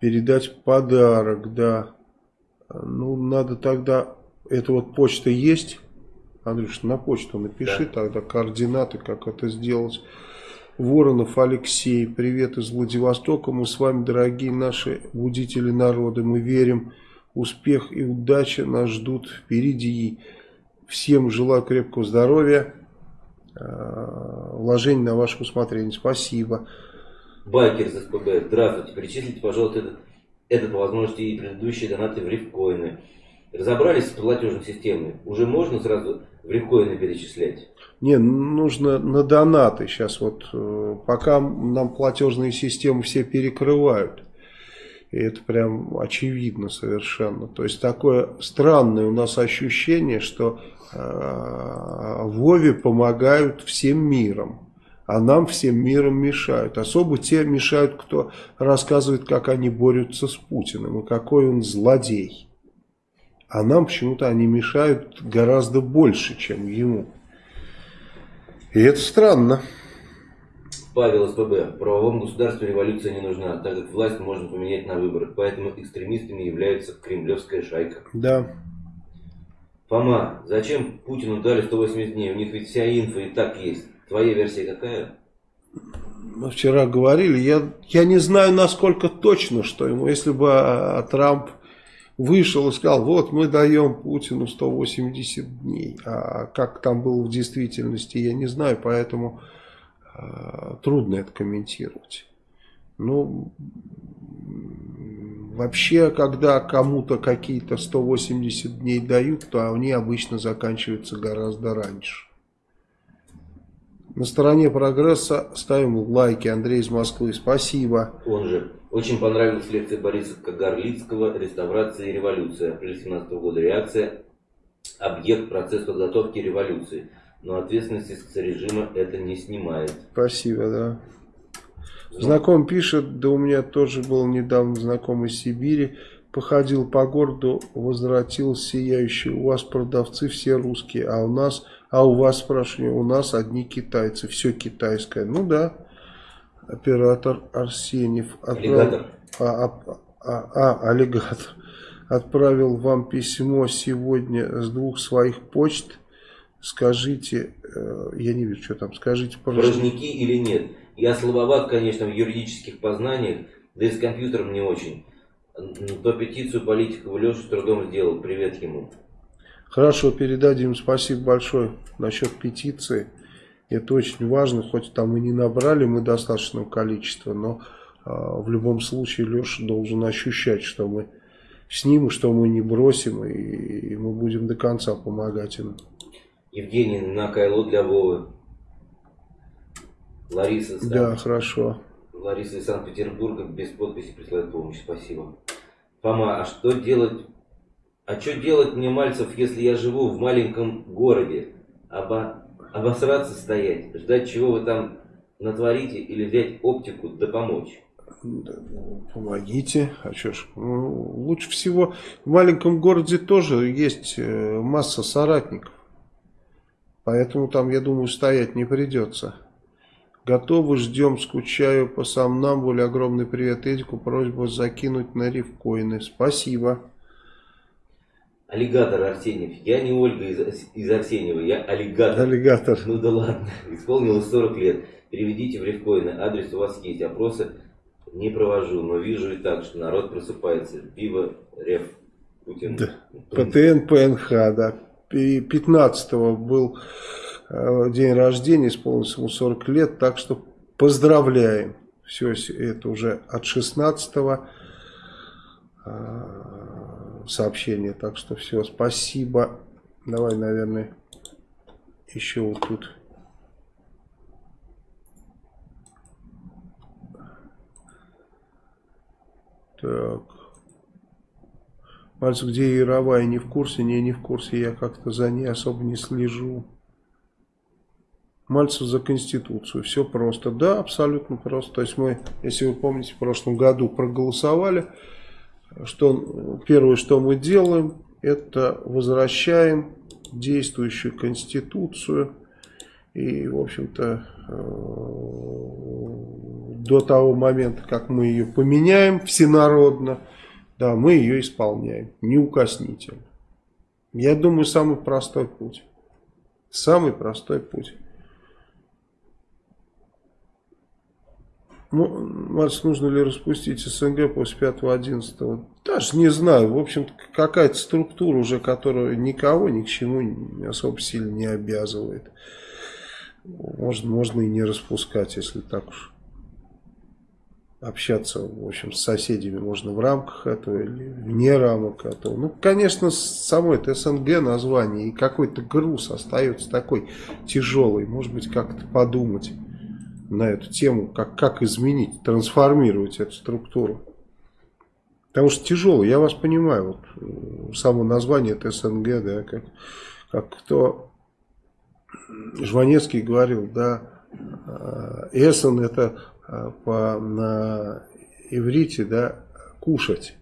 передать подарок, да. Ну, надо тогда... Это вот почта есть? Андрюш, на почту напиши да. тогда координаты, как это сделать. Воронов Алексей, привет из Владивостока. Мы с вами, дорогие наши будители народа. Мы верим, успех и удача нас ждут впереди. Всем желаю крепкого здоровья, э, вложений на ваше усмотрение. Спасибо. Байкер из СПБ, здравствуйте. Перечислите, пожалуйста, этот, этот возможности и предыдущие донаты в рифкоины. Разобрались с платежной системой. Уже можно сразу в рифкоины перечислять? Не, нужно на донаты сейчас вот, э, пока нам платежные системы все перекрывают. И это прям очевидно совершенно. То есть такое странное у нас ощущение, что э, Вове помогают всем миром. А нам всем миром мешают. Особо те мешают, кто рассказывает, как они борются с Путиным и какой он злодей. А нам почему-то они мешают гораздо больше, чем ему. И это странно. Павел СПБ. В правовом государстве революция не нужна, так как власть можно поменять на выборах. Поэтому экстремистами является кремлевская шайка. Да. Фома, зачем Путину дали 180 дней? У них ведь вся инфа и так есть. Твоя версия какая? Мы вчера говорили, я, я не знаю насколько точно, что ему, если бы а, Трамп вышел и сказал, вот мы даем Путину 180 дней. А как там было в действительности, я не знаю, поэтому э, трудно это комментировать. Ну, вообще, когда кому-то какие-то 180 дней дают, то они обычно заканчиваются гораздо раньше. На стороне прогресса ставим лайки. Андрей из Москвы, спасибо. Он же. Очень понравилась лекция Бориса Кагарлицкого «Реставрация и революция». Апрель 17 года. Реакция «Объект. Процесс подготовки революции». Но ответственности с режима это не снимает. Спасибо, да. Знаком пишет, да у меня тоже был недавно знакомый из Сибири. Походил по городу, возвратился сияющий. У вас продавцы все русские, а у нас, а у вас, спрашиваю, у нас одни китайцы. Все китайское. Ну да оператор Арсеньев отправил, а, а, а, а, аллигатор отправил вам письмо сегодня с двух своих почт. Скажите, э, я не вижу, что там, скажите, пожалуйста. Порожники или нет? Я слабоват, конечно, в юридических познаниях, да и с компьютером не очень. То петицию политику Леша трудом сделал. Привет ему. Хорошо, передадим. Спасибо большое насчет петиции. Это очень важно, хоть там и не набрали мы достаточного количества, но э, в любом случае Леша должен ощущать, что мы с ним, что мы не бросим, и, и мы будем до конца помогать им. Евгений на Кайло для Вовы. Лариса. Да, хорошо. Лариса из Санкт-Петербурга без подписи присылает помощь. Спасибо. Фома, а что делать? А что делать мне, Мальцев, если я живу в маленьком городе? Аба обосраться стоять, ждать чего вы там натворите или взять оптику да помочь? Помогите. А что ж, ну, лучше всего в маленьком городе тоже есть э, масса соратников. Поэтому там, я думаю, стоять не придется. Готовы, ждем, скучаю по сам нам. Более огромный привет Эдику. Просьба закинуть на рифкоины. Спасибо. Аллигатор Арсеньев. Я не Ольга из, из Арсеньева, я аллигатор. Аллигатор. Ну да ладно. Исполнилось 40 лет. Переведите в рифкоины, адрес у вас есть, опросы не провожу, но вижу и так, что народ просыпается. Пиво, реф, Путин. Да. ПТН, ПНХ, да. 15 был э, день рождения, исполнилось ему 40 лет, так что поздравляем. Все это уже от 16 э, сообщения, так что все, спасибо. Давай, наверное, еще вот тут. Так. Мальцев, где Яровая, не в курсе? Не, не в курсе, я как-то за ней особо не слежу. Мальцев за Конституцию, все просто. Да, абсолютно просто. То есть мы, если вы помните, в прошлом году проголосовали, что первое, что мы делаем, это возвращаем действующую Конституцию. И, в общем-то, э, до того момента, как мы ее поменяем всенародно, да, мы ее исполняем, неукоснительно. Я думаю, самый простой путь. Самый простой путь. Марс, нужно ли распустить СНГ после 5-11? Даже не знаю. В общем-то, какая-то структура уже, которая никого ни к чему особо сильно не обязывает. Можно, можно и не распускать, если так уж общаться, в общем, с соседями можно в рамках этого или вне рамок этого. Ну, конечно, само это СНГ название и какой-то груз остается такой тяжелый. Может быть, как-то подумать на эту тему, как, как изменить, трансформировать эту структуру. Потому что тяжелый, я вас понимаю, вот э, само название это СНГ, да, как, как кто Жванецкий говорил, да, э, Эссен это э, по, на иврите, да, кушать.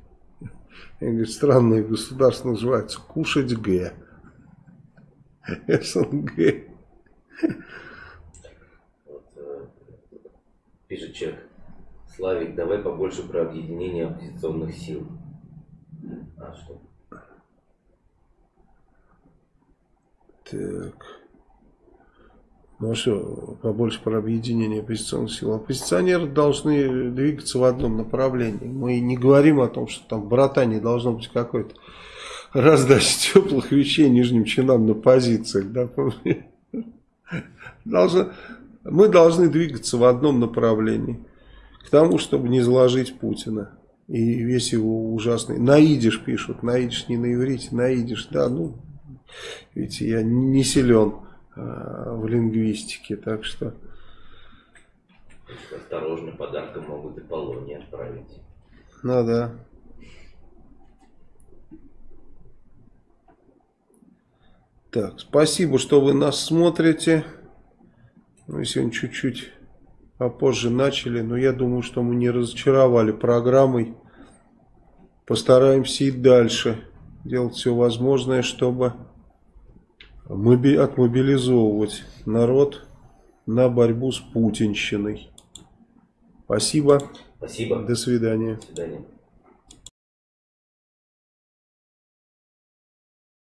И говорит, странное государство называется кушать Г. СНГ. Пишет человек. Славик, давай побольше про объединение оппозиционных сил. А что? Так. Ну что, побольше про объединение оппозиционных сил. Оппозиционеры должны двигаться в одном направлении. Мы не говорим о том, что там в братании должно быть какой-то раздача теплых вещей нижним чинам на позициях. Да? Должно, мы должны двигаться в одном направлении. К тому, чтобы не заложить Путина. И весь его ужасный... Наидиш пишут. Наидиш не на иврите. Наидиш, да, ну... Видите, я не силен э, в лингвистике, так что... Осторожно, подарком могут и Полоне отправить. Ну да. Так, спасибо, что вы нас смотрите. Мы сегодня чуть-чуть попозже начали, но я думаю, что мы не разочаровали программой. Постараемся и дальше делать все возможное, чтобы отмобилизовывать народ на борьбу с путинщиной. Спасибо. Спасибо. До свидания. До свидания.